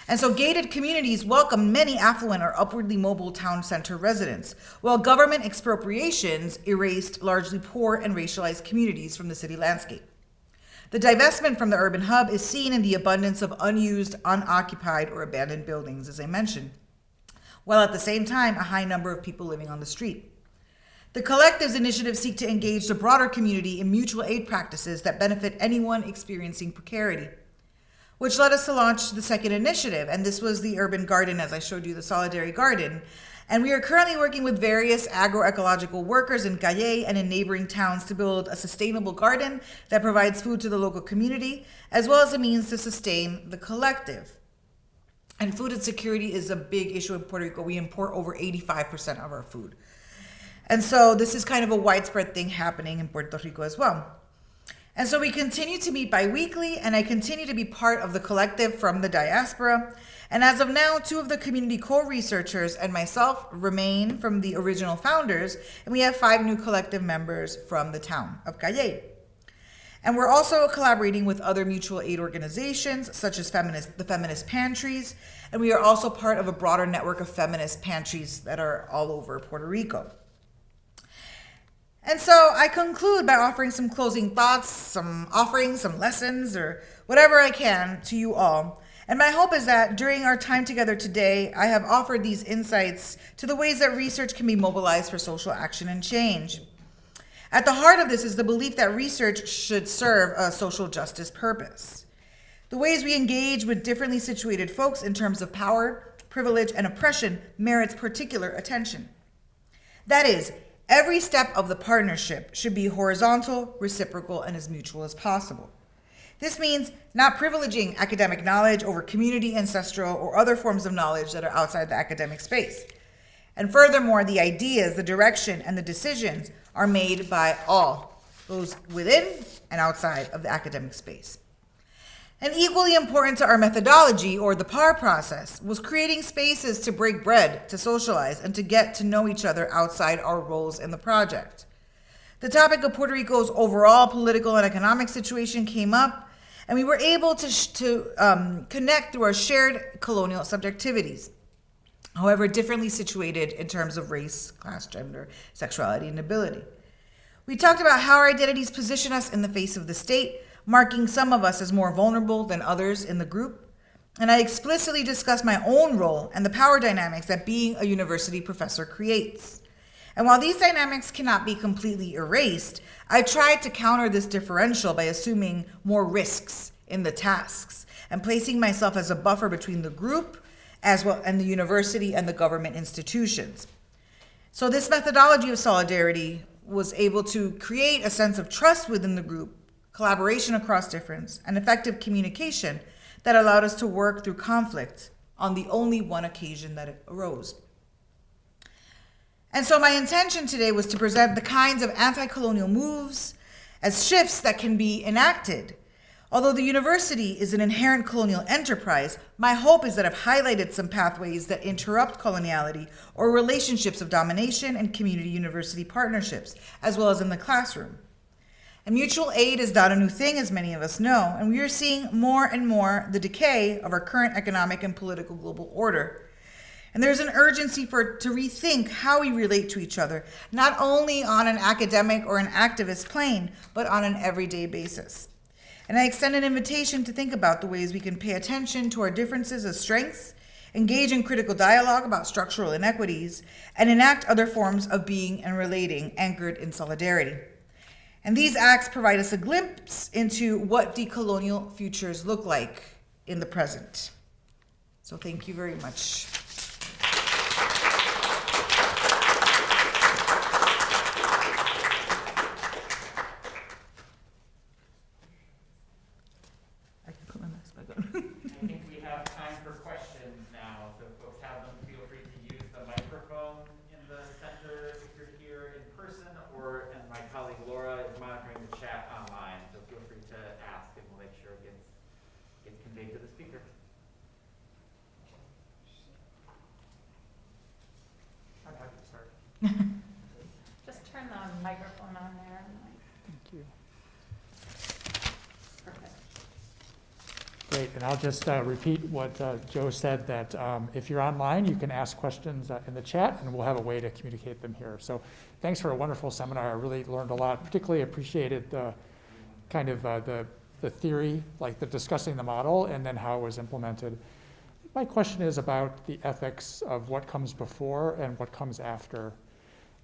And so gated communities welcomed many affluent or upwardly mobile town center residents, while government expropriations erased largely poor and racialized communities from the city landscape. The divestment from the urban hub is seen in the abundance of unused, unoccupied, or abandoned buildings, as I mentioned, while at the same time, a high number of people living on the street. The collective's initiatives seek to engage the broader community in mutual aid practices that benefit anyone experiencing precarity, which led us to launch the second initiative. And this was the Urban Garden, as I showed you, the Solidarity Garden. And we are currently working with various agroecological workers in Cayey and in neighboring towns to build a sustainable garden that provides food to the local community, as well as a means to sustain the collective. And food insecurity is a big issue in Puerto Rico. We import over 85% of our food. And so this is kind of a widespread thing happening in Puerto Rico as well. And so we continue to meet biweekly, and I continue to be part of the collective from the diaspora. And as of now, two of the community core researchers and myself remain from the original founders, and we have five new collective members from the town of Cayey. And we're also collaborating with other mutual aid organizations, such as feminist, the Feminist Pantries, and we are also part of a broader network of feminist pantries that are all over Puerto Rico. And so I conclude by offering some closing thoughts, some offerings, some lessons, or whatever I can to you all. And my hope is that during our time together today, I have offered these insights to the ways that research can be mobilized for social action and change. At the heart of this is the belief that research should serve a social justice purpose. The ways we engage with differently situated folks in terms of power, privilege, and oppression merits particular attention. That is, every step of the partnership should be horizontal, reciprocal, and as mutual as possible. This means not privileging academic knowledge over community, ancestral, or other forms of knowledge that are outside the academic space. And furthermore, the ideas, the direction, and the decisions are made by all, those within and outside of the academic space. And equally important to our methodology, or the PAR process, was creating spaces to break bread, to socialize, and to get to know each other outside our roles in the project. The topic of Puerto Rico's overall political and economic situation came up, and we were able to, to um, connect through our shared colonial subjectivities, however, differently situated in terms of race, class, gender, sexuality, and ability. We talked about how our identities position us in the face of the state, marking some of us as more vulnerable than others in the group. And I explicitly discussed my own role and the power dynamics that being a university professor creates. And while these dynamics cannot be completely erased, I tried to counter this differential by assuming more risks in the tasks and placing myself as a buffer between the group as well and the university and the government institutions. So this methodology of solidarity was able to create a sense of trust within the group, collaboration across difference, and effective communication that allowed us to work through conflict on the only one occasion that it arose. And so my intention today was to present the kinds of anti-colonial moves as shifts that can be enacted. Although the university is an inherent colonial enterprise, my hope is that I've highlighted some pathways that interrupt coloniality or relationships of domination and community university partnerships, as well as in the classroom. And mutual aid is not a new thing, as many of us know, and we are seeing more and more the decay of our current economic and political global order. And there's an urgency for to rethink how we relate to each other, not only on an academic or an activist plane, but on an everyday basis. And I extend an invitation to think about the ways we can pay attention to our differences as strengths, engage in critical dialogue about structural inequities, and enact other forms of being and relating anchored in solidarity. And these acts provide us a glimpse into what decolonial futures look like in the present. So thank you very much. I can put my mask back on. I think we have time for questions now, so if folks have them, feel free to use the microphone in the center if you're here in person, or, and my colleague Laura is monitoring the chat online, so feel free to ask and we'll make sure it gets, gets conveyed to the speaker. I'm happy to start. Just turn the microphone on there. And like- Thank you. Perfect. Great. and I'll just uh, repeat what uh, Joe said, that um, if you're online, you can ask questions uh, in the chat, and we'll have a way to communicate them here. So thanks for a wonderful seminar. I really learned a lot, particularly appreciated the kind of uh, the, the theory, like the discussing the model, and then how it was implemented. My question is about the ethics of what comes before and what comes after.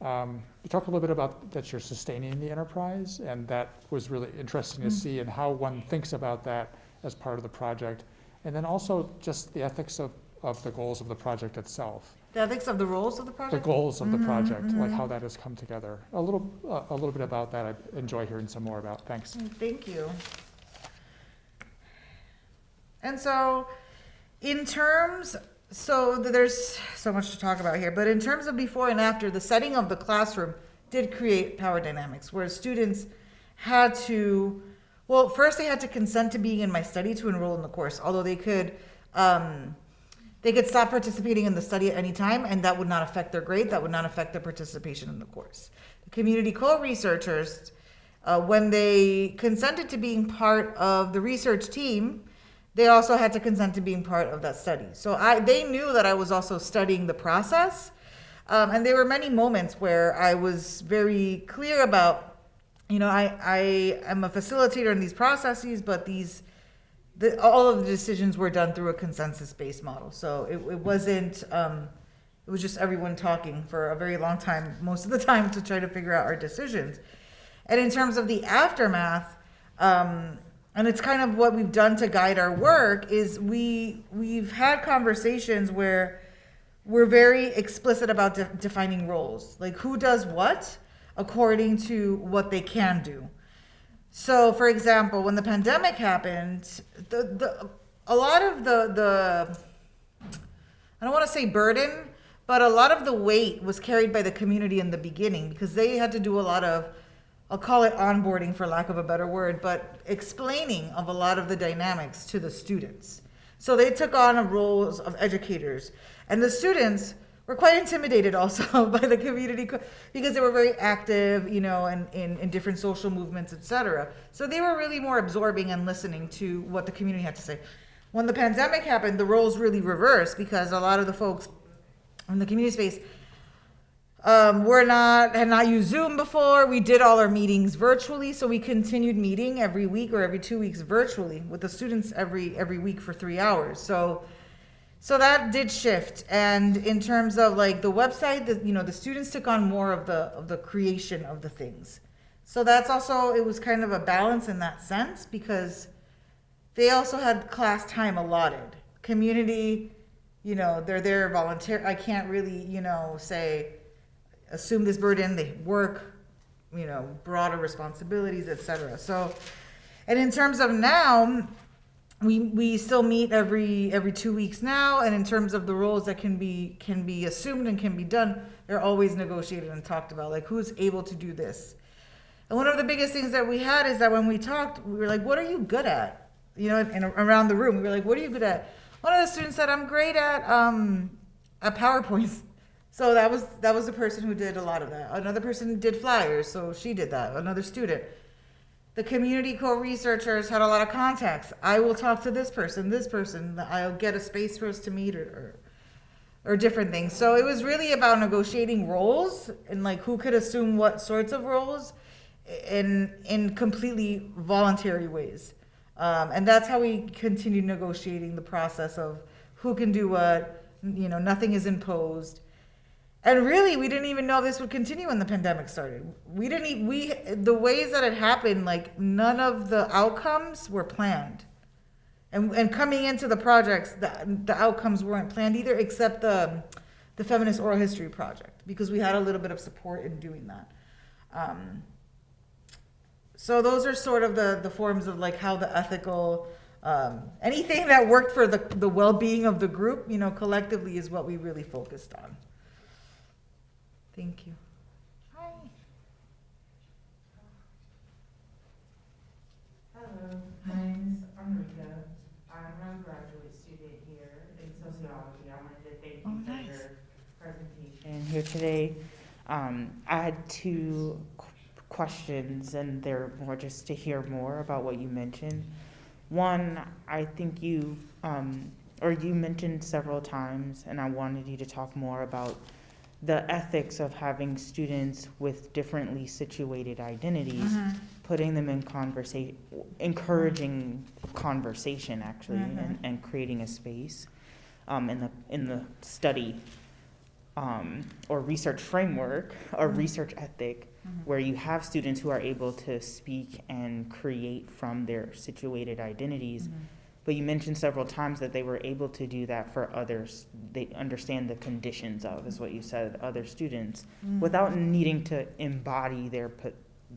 Um, You talked a little bit about that you're sustaining the enterprise, and that was really interesting to see, and how one thinks about that as part of the project. And then also just the ethics of, of the goals of the project itself, The ethics of the roles of the project? the goals of the Mhm, project, like mhm. how that has come together. A little, uh, a little bit about that, I enjoy hearing some more about, thanks. Thank you. And so, in terms, so there's so much to talk about here, but in terms of before and after, the setting of the classroom did create power dynamics where students had to, well, first they had to consent to being in my study to enroll in the course, although they could, um, they could stop participating in the study at any time, and that would not affect their grade, that would not affect their participation in the course. The community co-researchers, uh, when they consented to being part of the research team, they also had to consent to being part of that study. So I, they knew that I was also studying the process, um, and there were many moments where I was very clear about, you know, I, I am a facilitator in these processes, but these, the, all of the decisions were done through a consensus-based model. So it, it wasn't, um, it was just everyone talking for a very long time, most of the time, to try to figure out our decisions. And in terms of the aftermath, um, and it's kind of what we've done to guide our work is we we've had conversations where we're very explicit about de- defining roles, like who does what according to what they can do. So, for example, when the pandemic happened, the, the a lot of the the I don't want to say burden, but a lot of the weight was carried by the community in the beginning because they had to do a lot of I'll call it onboarding for lack of a better word, but explaining of a lot of the dynamics to the students. So they took on a roles of educators, and the students were quite intimidated also by the community because they were very active, you know, and in, in different social movements, etc. So they were really more absorbing and listening to what the community had to say. When the pandemic happened, the roles really reversed because a lot of the folks in the community space um, we're not had not used Zoom before. We did all our meetings virtually, so we continued meeting every week or every two weeks virtually with the students every every week for three hours. So, so that did shift. And in terms of like the website, the you know the students took on more of the of the creation of the things. So that's also it was kind of a balance in that sense because they also had class time allotted. Community, you know, they're there volunteer. I can't really you know say assume this burden, they work, you know, broader responsibilities, etc. So, and in terms of now, we we still meet every every two weeks now, and in terms of the roles that can be can be assumed and can be done, they're always negotiated and talked about, like who's able to do this. And one of the biggest things that we had is that when we talked, we were like, "What are you good at?" You know, and around the room, we were like, "What are you good at?" One of the students said, "I'm great at um, at PowerPoints." So that was that was the person who did a lot of that. Another person did flyers, so she did that. Another student. The community co-researchers had a lot of contacts. I will talk to this person, this person. I'll get a space for us to meet or, or or different things. So it was really about negotiating roles and like who could assume what sorts of roles in in completely voluntary ways. Um, and that's how we continued negotiating the process of who can do what. You know, nothing is imposed. And really, we didn't even know this would continue when the pandemic started. We didn't. e- We the ways that it happened, like none of the outcomes were planned. And and coming into the projects, the the outcomes weren't planned either, except the the feminist oral history project because we had a little bit of support in doing that. Um, so those are sort of the the forms of like how the ethical um, anything that worked for the the well being of the group, you know, collectively is what we really focused on. Thank you. Hi. Hello, my name is Amrita. I'm a graduate student here in sociology. I wanted to thank Oh, you for nice. your presentation here today. Um, I had two qu- questions, and they're more just to hear more about what you mentioned. One, I think you, um, or you mentioned several times, and I wanted you to talk more about the ethics of having students with differently situated identities, mm-hmm. putting them in conversation, encouraging conversation actually, mm-hmm. and, and creating a space um, in the in the study um, or research framework or mm-hmm. research ethic where you have students who are able to speak and create from their situated identities. But you mentioned several times that they were able to do that for others. They understand the conditions of, is what you said, other students, mm-hmm. without needing to embody their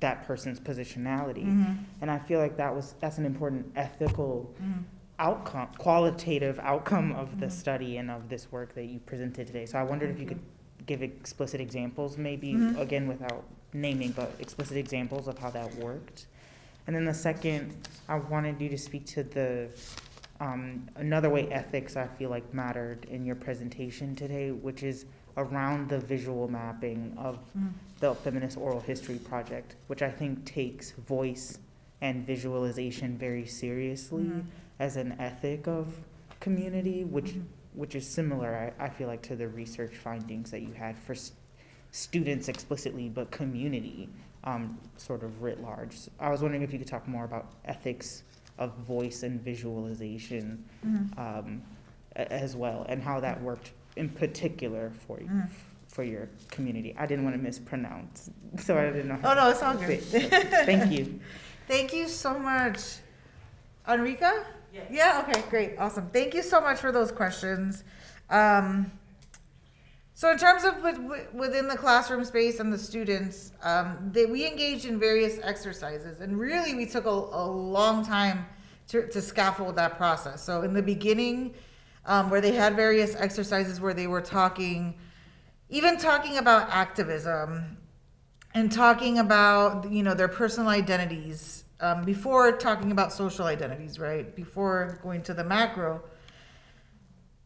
that person's positionality. Mm-hmm. And I feel like that was that's an important ethical mm-hmm. outcome, qualitative outcome of the study and of this work that you presented today. So I wondered if you could give explicit examples, maybe again without naming, but explicit examples of how that worked. And then the second, I wanted you to speak to the um, another way ethics I feel like mattered in your presentation today, which is around the visual mapping of the Feminist Oral History Project, which I think takes voice and visualization very seriously as an ethic of community, which which is similar, I, I feel like, to the research findings that you had for students explicitly, but community um, sort of writ large. I was wondering if you could talk more about ethics of voice and visualization um, as well, and how that worked in particular for you. For your community, I didn't want to mispronounce, so I didn't know. How Oh, no, it's all to good. Thank you. Thank you so much. Enrica? Yeah, okay, great, awesome. Thank you so much for those questions. Um, so in terms of with, with- within the classroom space and the students, um, they, we engaged in various exercises and really we took a, a long time to, to scaffold that process. So in the beginning, um, where they had various exercises where they were talking, even talking about activism, and talking about you know their personal identities um, before talking about social identities right before going to the macro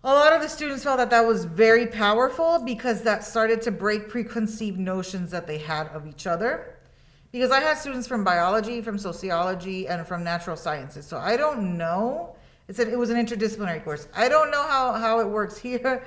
a lot of the students felt that that was very powerful because that started to break preconceived notions that they had of each other. Because i had students from biology from sociology and from natural sciences. So i don't know. It's a, it was an interdisciplinary course. I don't know how, how it works here.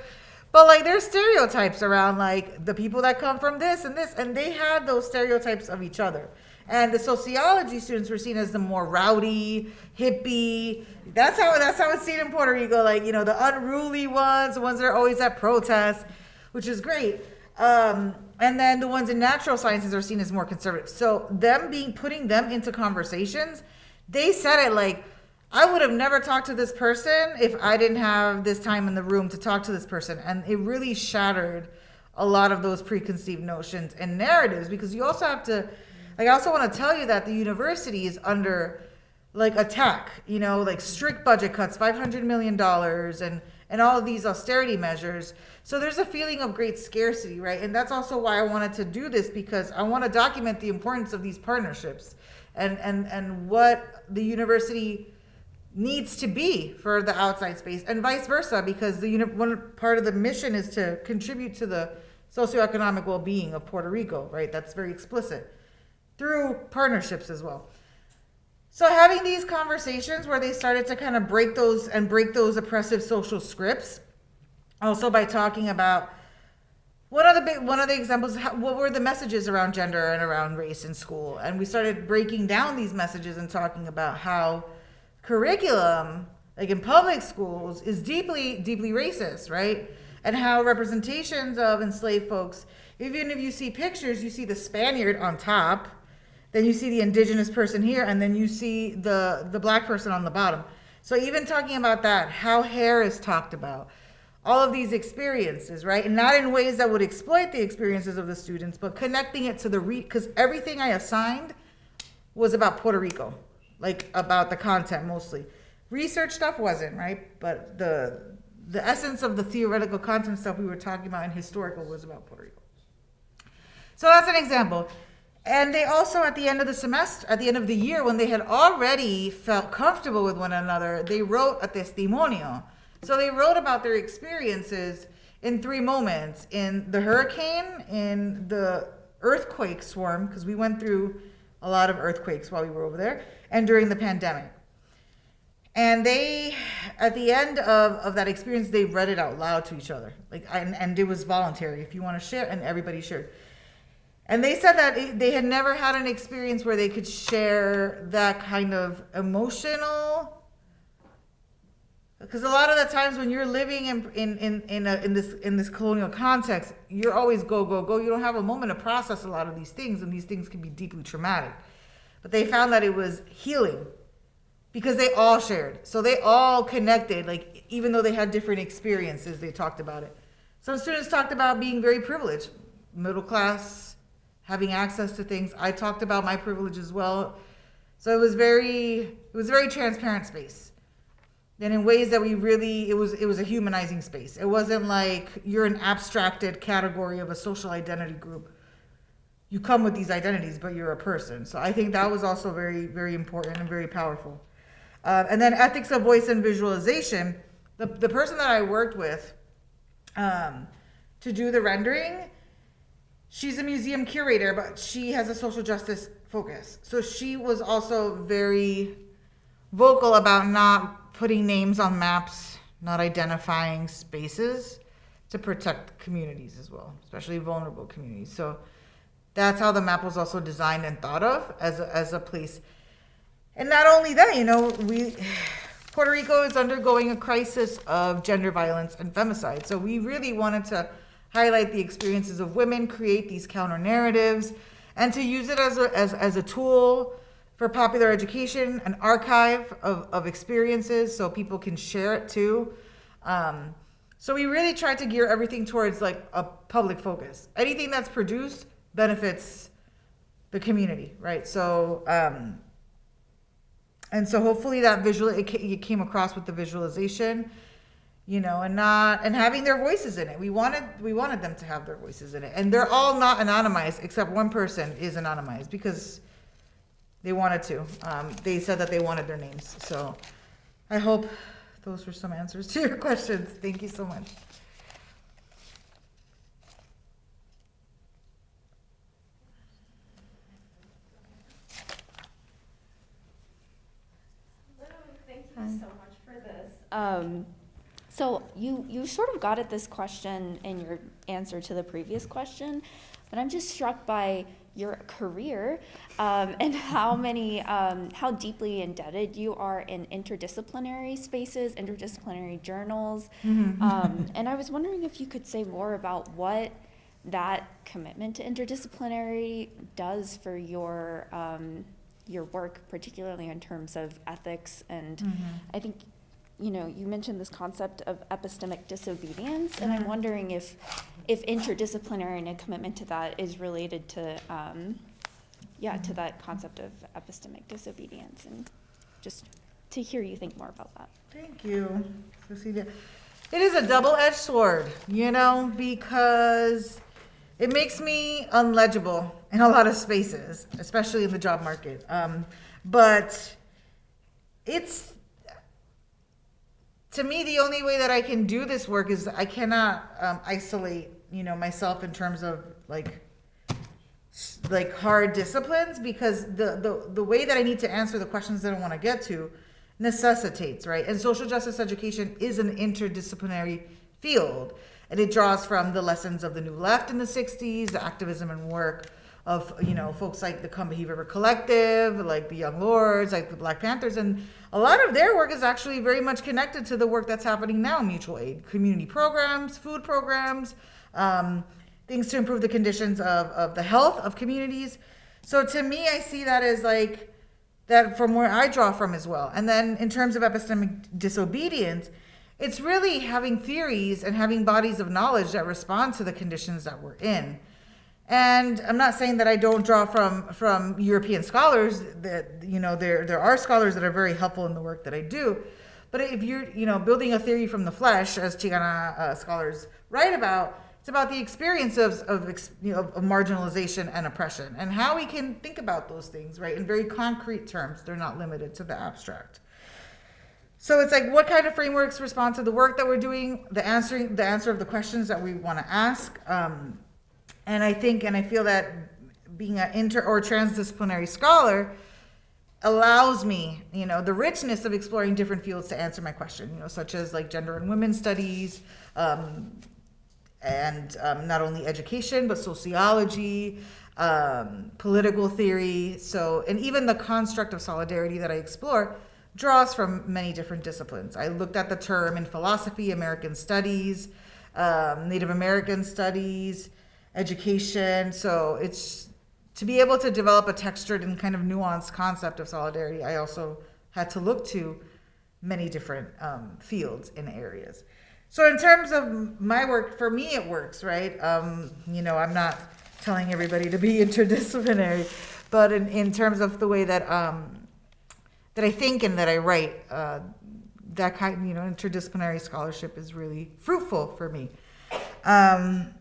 But like there's stereotypes around like the people that come from this and this and they had those stereotypes of each other and the sociology students were seen as the more rowdy hippie. That's how that's how it's seen in puerto rico like you know the unruly ones the ones that are always at protests which is great. Um, and then the ones in natural sciences are seen as more conservative. So them being putting them into conversations they said it like I would have never talked to this person if I didn't have this time in the room to talk to this person. And it really shattered a lot of those preconceived notions and narratives because you also have to, like, I also want to tell you that the university is under like attack, you know, like strict budget cuts, $500 million and, and and all of these austerity measures. So there's a feeling of great scarcity, right? And that's also why I wanted to do this because I want to document the importance of these partnerships and, and, and what the university needs to be for the outside space and vice versa because the uni- one part of the mission is to contribute to the socioeconomic well-being of Puerto Rico, right? That's very explicit through partnerships as well. So having these conversations where they started to kind of break those and break those oppressive social scripts, also by talking about one of the big one of the examples what were the messages around gender and around race in school and we started breaking down these messages and talking about how curriculum like in public schools is deeply deeply racist right and how representations of enslaved folks even if you see pictures you see the spaniard on top then you see the indigenous person here and then you see the the black person on the bottom. So even talking about that how hair is talked about all of these experiences right? And not in ways that would exploit the experiences of the students but connecting it to the re because everything i assigned was about puerto rico like about the content mostly. Research stuff wasn't right? But the the essence of the theoretical content stuff we were talking about in historical was about puerto rico. So that's an example. And they also, at the end of the semester, at the end of the year, when they had already felt comfortable with one another, they wrote a testimonio. So they wrote about their experiences in three moments in the hurricane, in the earthquake swarm, because we went through a lot of earthquakes while we were over there, and during the pandemic. And they, at the end of, of that experience, they read it out loud to each other. Like, and, and it was voluntary. If you want to share, and everybody shared. And they said that they had never had an experience where they could share that kind of emotional. Because a lot of the times when you're living in in in in, a, in this in this colonial context, you're always go go go. You don't have a moment to process a lot of these things, and these things can be deeply traumatic. But they found that it was healing because they all shared. So they all connected, like even though they had different experiences, they talked about it. Some students talked about being very privileged, middle class, having access to things. I talked about my privilege as well. So it was very it was a very transparent space. And in ways that we really it was it was a humanizing space. It wasn't like you're an abstracted category of a social identity group. You come with these identities, but you're a person. So I think that was also very, very important and very powerful. Uh, and then ethics of voice and visualization. The, the person that I worked with um, to do the rendering, she's a museum curator, but she has a social justice focus. So she was also very vocal about not putting names on maps, not identifying spaces to protect communities as well, especially vulnerable communities. So that's how the map was also designed and thought of as a, as a place. And not only that, you know, we Puerto Rico is undergoing a crisis of gender violence and femicide. So we really wanted to highlight the experiences of women, create these counter narratives, and to use it as a, as, as a tool for popular education, an archive of, of experiences so people can share it too. Um, so we really tried to gear everything towards like a public focus. Anything that's produced benefits the community, right? So, um, and so hopefully that visual it, it came across with the visualization, you know, and not and having their voices in it. We wanted we wanted them to have their voices in it, and they're all not anonymized except one person is anonymized because they wanted to. Um, they said that they wanted their names. So I hope those were some answers to your questions. Thank you so much. Thank you so much for this. Um, so you, you sort of got at this question in your answer to the previous question, but I'm just struck by your career um, and how many, um, how deeply indebted you are in interdisciplinary spaces, interdisciplinary journals. Um, and I was wondering if you could say more about what that commitment to interdisciplinary does for your um, your work, particularly in terms of ethics. And I think, you know, you mentioned this concept of epistemic disobedience, and I'm wondering if if interdisciplinary and a commitment to that is related to, um, yeah, to that concept of epistemic disobedience, and just to hear you think more about that. Thank you, Cecilia. It is a double-edged sword, you know, because it makes me unlegible in a lot of spaces, especially in the job market. Um, but it's to me the only way that I can do this work is I cannot um, isolate, you know, myself in terms of like like hard disciplines because the, the the way that I need to answer the questions that I want to get to necessitates right? And social justice education is an interdisciplinary field and it draws from the lessons of the new left in the 60s the activism and work of you know folks like the Combahee River Collective, like the Young Lords, like the Black Panthers, and a lot of their work is actually very much connected to the work that's happening now: mutual aid, community programs, food programs, um, things to improve the conditions of, of the health of communities. So to me, I see that as like that from where I draw from as well. And then in terms of epistemic disobedience, it's really having theories and having bodies of knowledge that respond to the conditions that we're in. And I'm not saying that I don't draw from from European scholars. That you know there there are scholars that are very helpful in the work that I do. But if you're you know building a theory from the flesh, as Chicana uh, scholars write about, it's about the experience of of, you know, of marginalization and oppression and how we can think about those things right in very concrete terms. They're not limited to the abstract. So it's like what kind of frameworks respond to the work that we're doing, the answering the answer of the questions that we want to ask. Um, and I think and I feel that being an inter or transdisciplinary scholar, allows me, you know, the richness of exploring different fields to answer my question, you know, such as like gender and women's studies, um, and um, not only education but sociology, um, political theory. So, and even the construct of solidarity that I explore draws from many different disciplines. I looked at the term in philosophy, American studies, um, Native American studies, education. So it's to be able to develop a textured and kind of nuanced concept of solidarity. I also had to look to many different um, fields and areas. So in terms of my work, for me it works, right? Um, you know, I'm not telling everybody to be interdisciplinary, but in, in terms of the way that um, that I think and that I write, uh, that kind, you know, interdisciplinary scholarship is really fruitful for me. Um,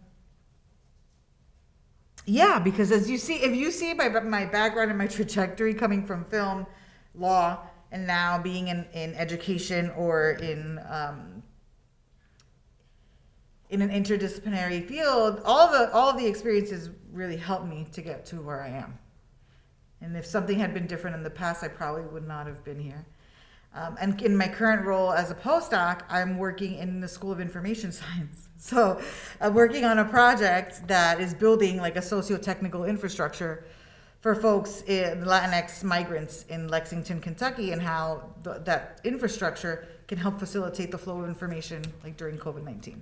yeah, because as you see, if you see my my background and my trajectory coming from film, law, and now being in, in education or in um, in an interdisciplinary field, all the all the experiences really helped me to get to where I am. And if something had been different in the past, I probably would not have been here. Um, and in my current role as a postdoc, I'm working in the School of Information Science. So I'm working on a project that is building like a socio-technical infrastructure for folks in Latinx migrants in Lexington, Kentucky, and how th- that infrastructure can help facilitate the flow of information like during COVID-19.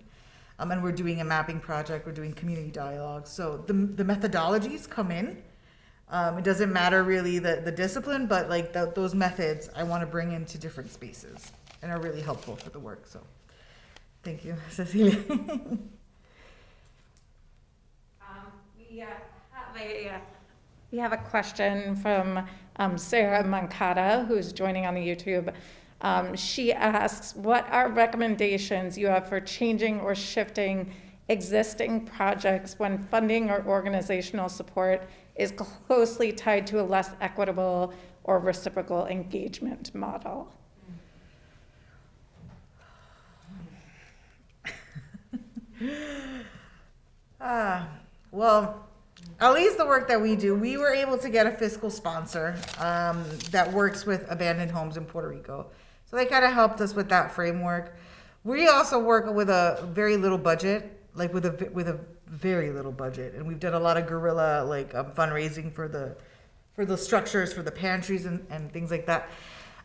Um, and we're doing a mapping project, we're doing community dialogue. So the, the methodologies come in. Um, it doesn't matter really the, the discipline, but like the, those methods I want to bring into different spaces and are really helpful for the work. So thank you, Cecilia. Um, We uh, have a, uh, we have a question from um, Sarah Mancata, who's joining on the YouTube. Um, She asks, what are recommendations you have for changing or shifting existing projects when funding or organizational support is closely tied to a less equitable or reciprocal engagement model? Ah, well, at least the work that we do, we were able to get a fiscal sponsor um, that works with abandoned homes in Puerto Rico. So they kind of helped us with that framework. We also work with a very little budget, like with a with a very little budget, and we've done a lot of guerrilla like um, fundraising for the for the structures, for the pantries and, and things like that.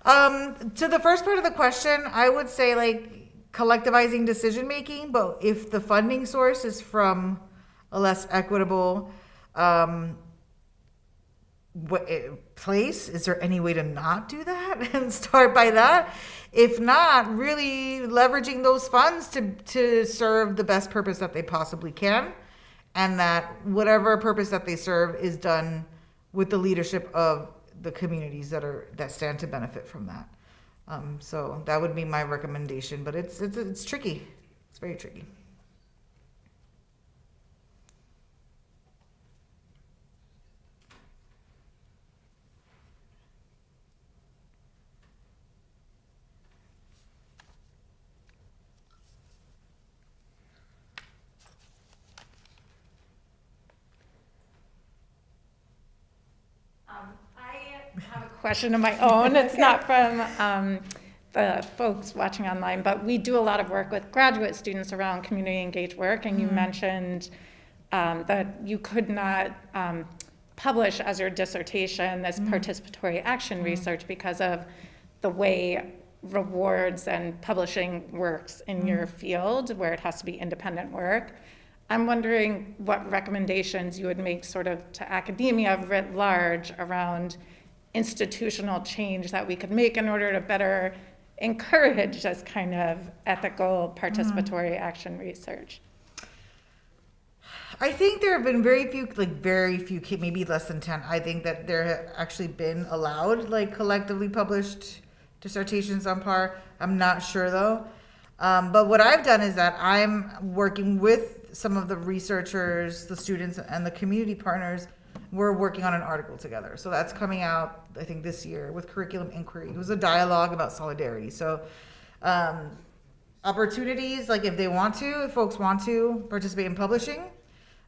Um, to the first part of the question, I would say like collectivizing decision making, but if the funding source is from a less equitable um, eh, place, is there any way to not do that and start by that? If not, really leveraging those funds to to serve the best purpose that they possibly can, and that whatever purpose that they serve is done with the leadership of the communities that are that stand to benefit from that. Um, so that would be my recommendation, but it's it's it's tricky. It's very tricky. I have a question of my own. It's not from um, the folks watching online, but we do a lot of work with graduate students around community engaged work, and you mentioned um, that you could not um, publish as your dissertation this participatory action research because of the way rewards and publishing works in your field, where it has to be independent work. I'm wondering what recommendations you would make sort of to academia writ large around institutional change that we could make in order to better encourage this kind of ethical participatory action research. I think there have been very few, like very few, maybe less than 10. I think that there have actually been allowed, like collectively published dissertations on par. I'm not sure though. Um, but what I've done is that I'm working with some of the researchers, the students, and the community partners. We're working on an article together. So that's coming out, I think, this year with Curriculum Inquiry. It was a dialogue about solidarity. So, um, opportunities, like if they want to, if folks want to participate in publishing,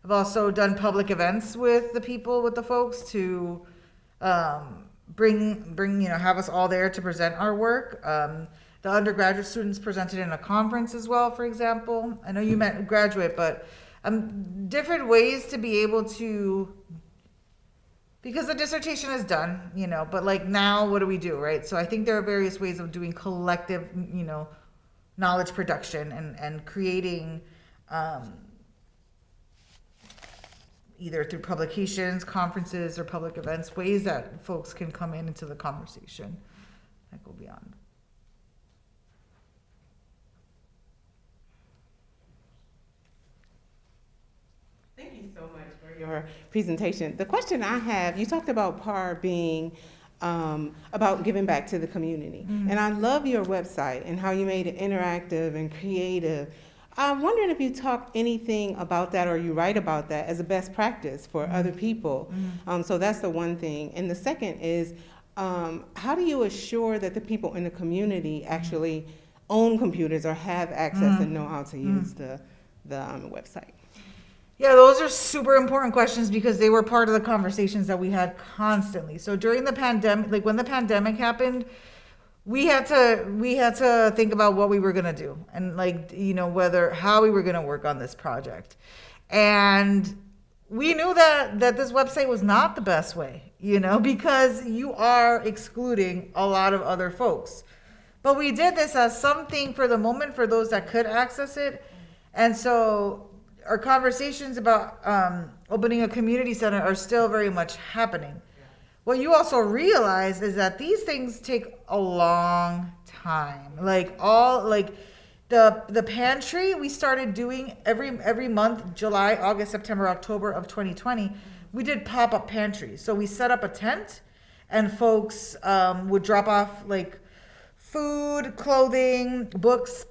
I've also done public events with the people, with the folks to um, bring bring you know have us all there to present our work. Um, the undergraduate students presented in a conference as well, for example. I know you meant graduate, but um, different ways to be able to because the dissertation is done, you know, but like now what do we do, right? So I think there are various ways of doing collective, you know, knowledge production and, and creating um, either through publications, conferences, or public events, ways that folks can come in into the conversation that go beyond. Thank you so much your presentation. The question I have, you talked about PAR being um, about giving back to the community. And I love your website and how you made it interactive and creative. I'm wondering if you talk anything about that or you write about that as a best practice for other people. Um, so that's the one thing. And the second is, um, how do you assure that the people in the community actually own computers or have access and know how to use the, the um, website? Yeah, those are super important questions because they were part of the conversations that we had constantly. So during the pandemic, like when the pandemic happened, we had to we had to think about what we were going to do and like you know whether how we were going to work on this project. And we knew that that this website was not the best way, you know, because you are excluding a lot of other folks. But we did this as something for the moment for those that could access it. And so our conversations about um, opening a community center are still very much happening. What you also realize is that these things take a long time. Like all like the the pantry we started doing every every month, July, August, September, October of 2020. We did pop up pantries. So we set up a tent, and folks um, would drop off like food, clothing, books,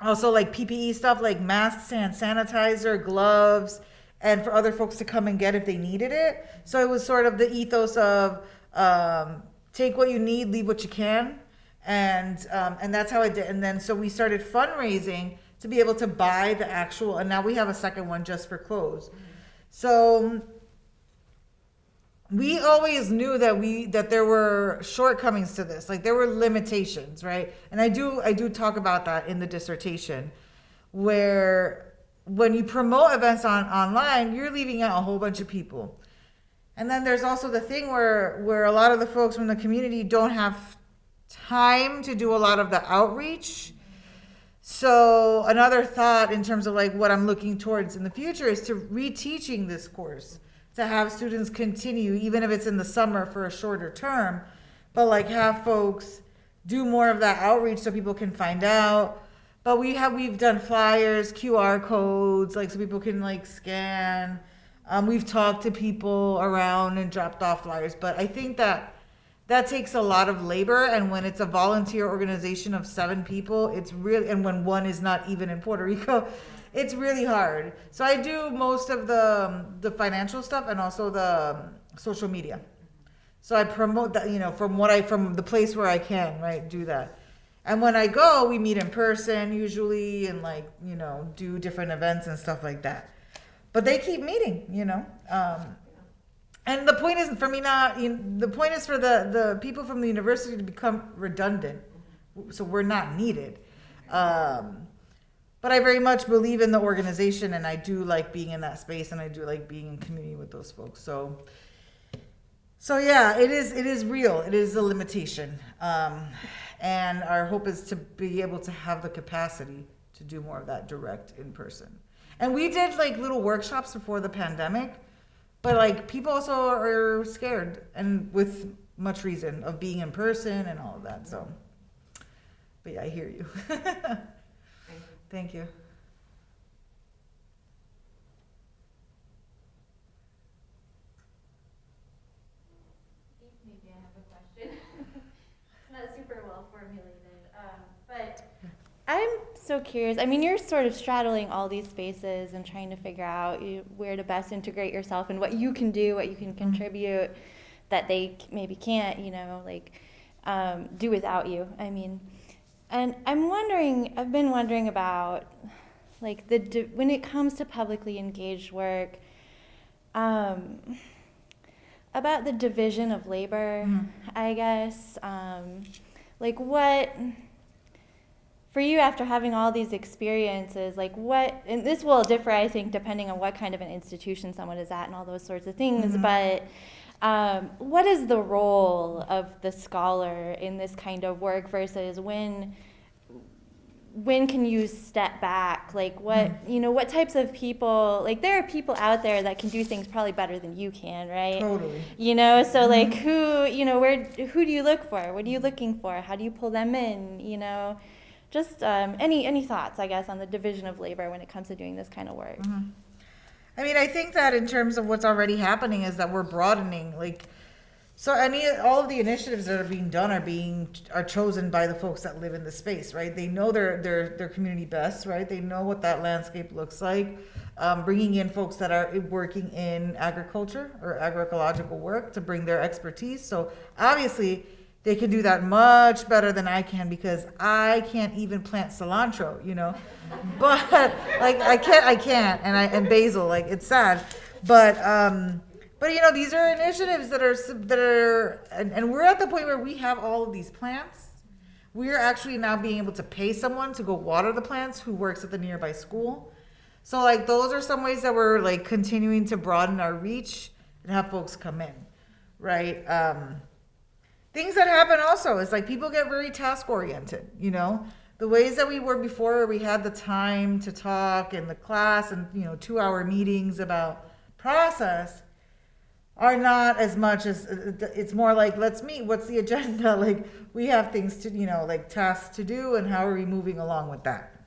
also like PPE stuff like masks and sanitizer, gloves, and for other folks to come and get if they needed it. So it was sort of the ethos of um, take what you need, leave what you can, and um, and that's how I did. And then so we started fundraising to be able to buy the actual, and now we have a second one just for clothes. So we always knew that we that there were shortcomings to this like there were limitations right? And i do i do talk about that in the dissertation where when you promote events on online you're leaving out a whole bunch of people. And then there's also the thing where where a lot of the folks from the community don't have time to do a lot of the outreach. So another thought in terms of like what i'm looking towards in the future is to reteaching this course to have students continue, even if it's in the summer for a shorter term, but like have folks do more of that outreach so people can find out. But we have we've done flyers, QR codes, like so people can like scan. Um, we've talked to people around and dropped off flyers, but I think that that takes a lot of labor. And when it's a volunteer organization of seven people, it's really and when one is not even in Puerto Rico, it's really hard. So I do most of the um, the financial stuff and also the um, social media. So I promote that, you know, from what I from the place where I can, right, do that. And when I go, we meet in person usually and like, you know, do different events and stuff like that. But they keep meeting, you know. Um, and the point isn't for me not, you know, the point is for the, the people from the university to become redundant. So we're not needed. Um, but I very much believe in the organization and I do like being in that space and I do like being in community with those folks. So, so yeah, it is, it is real. It is a limitation. Um, and our hope is to be able to have the capacity to do more of that direct in person. And we did like little workshops before the pandemic, but like people also are scared and with much reason of being in person and all of that. So, but yeah, I hear you. Thank you. Maybe I have a question. It's not super well formulated, um, but I'm so curious. I mean, you're sort of straddling all these spaces and trying to figure out where to best integrate yourself and what you can do, what you can contribute that they maybe can't, you know, like um, do without you. I mean, and I'm wondering, I've been wondering about like the when it comes to publicly engaged work. Um, about the division of labor, I guess. Um, like what for you after having all these experiences, like what and this will differ I think depending on what kind of an institution someone is at and all those sorts of things, but um, what is the role of the scholar in this kind of work versus when when can you step back? Like what you know what types of people like there are people out there that can do things probably better than you can right? Totally. you know so like who you know where who do you look for? What are you looking for? How do you pull them in? You know just um, any any thoughts i guess on the division of labor when it comes to doing this kind of work I mean, I think that in terms of what's already happening is that we're broadening, like, so any all of the initiatives that are being done are being are chosen by the folks that live in the space, right? They know their their their community best, right? They know what that landscape looks like. Um, bringing in folks that are working in agriculture or agroecological work to bring their expertise. So obviously, they can do that much better than I can because I can't even plant cilantro, you know. But like I can't, I can't, and I and basil, like it's sad, but um, but you know these are initiatives that are that are, and, and we're at the point where we have all of these plants. We're actually now being able to pay someone to go water the plants who works at the nearby school. So like those are some ways that we're like continuing to broaden our reach and have folks come in, right? Um, things that happen also is like people get very task oriented you know? The ways that we were before we had the time to talk in the class and you know two hour meetings about process are not as much as uh, uh, it's more like let's meet what's the agenda? Like we have things to you know like tasks to do and how are we moving along with that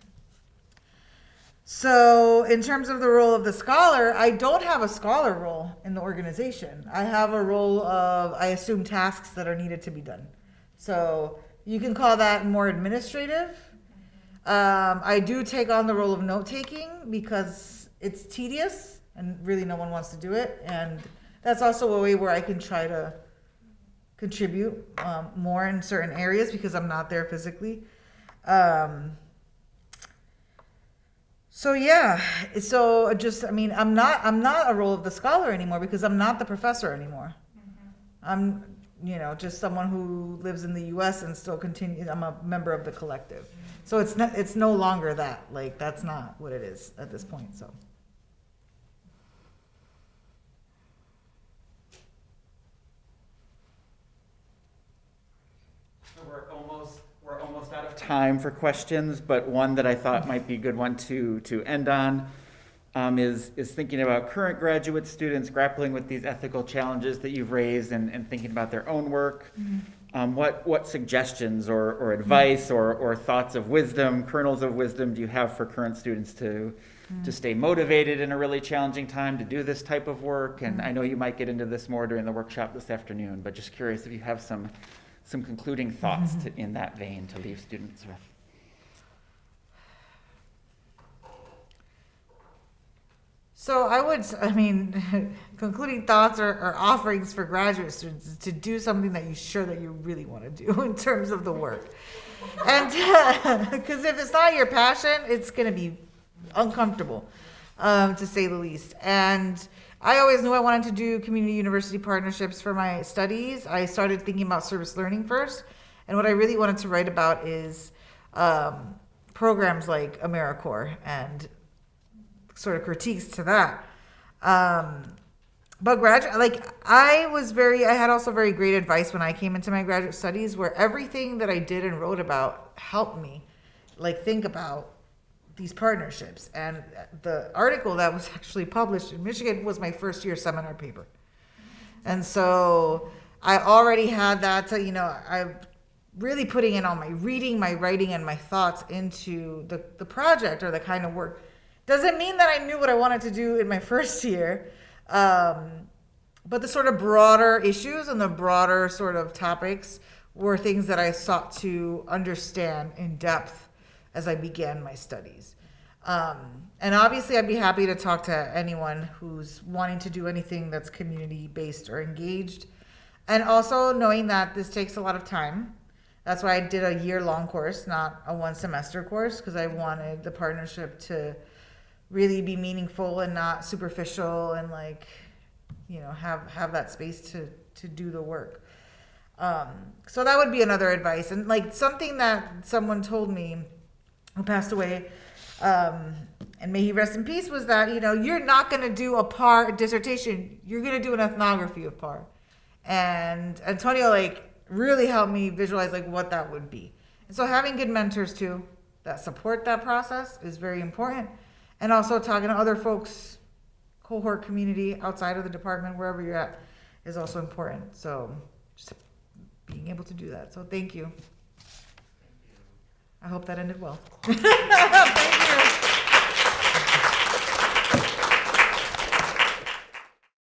so, in terms of the role of the scholar, I don't have a scholar role in the organization. I have a role of, I assume, tasks that are needed to be done. So, you can call that more administrative. Um, I do take on the role of note taking because it's tedious and really no one wants to do it. And that's also a way where I can try to contribute um, more in certain areas because I'm not there physically. Um, so yeah, so just I mean I'm not I'm not a role of the scholar anymore because I'm not the professor anymore. Mm-hmm. I'm you know just someone who lives in the U.S. and still continue. I'm a member of the collective, so it's not it's no longer that like that's not what it is at this point. So. So We're almost, we're almost out of time for questions, but one that I thought might be a good one to, to end on um, is, is thinking about current graduate students grappling with these ethical challenges that you've raised and, and thinking about their own work. Um, what, what suggestions or, or advice or, or thoughts of wisdom, kernels of wisdom do you have for current students to, to stay motivated in a really challenging time to do this type of work? And I know you might get into this more during the workshop this afternoon, but just curious if you have some, some concluding thoughts to, in that vein to leave students with. So I would, I mean, concluding thoughts or, or offerings for graduate students is to do something that you're sure that you really want to do in terms of the work. And because if it's not your passion, it's going to be uncomfortable, um, to say the least. And I always knew I wanted to do community university partnerships for my studies. I started thinking about service learning first. And what I really wanted to write about is um, programs like AmeriCorps and sort of critiques to that. Um, but graduate, like I was very, I had also very great advice when I came into my graduate studies, where everything that I did and wrote about helped me, like think about these partnerships. And the article that was actually published in Michigan was my first year seminar paper, and so I already had that. To, you know, I'm really putting in all my reading, my writing, and my thoughts into the the project or the kind of work doesn't mean that I knew what I wanted to do in my first year. Um, but the sort of broader issues and the broader sort of topics were things that I sought to understand in depth as I began my studies. Um, and obviously, I'd be happy to talk to anyone who's wanting to do anything that's community based or engaged. And also knowing that this takes a lot of time. That's why I did a year long course, not a one semester course, because I wanted the partnership to really be meaningful and not superficial and like you know, have, have that space to, to do the work. Um, so that would be another advice. And like something that someone told me who passed away, um, and may he rest in peace, was that, you know, you're not going to do a par dissertation. You're going to do an ethnography of par. And Antonio, like, really helped me visualize, like, what that would be. And so having good mentors, too, that support that process is very important. And also talking to other folks, cohort community outside of the department, wherever you're at, is also important. So just being able to do that. So thank you. I hope that ended well. Thank you.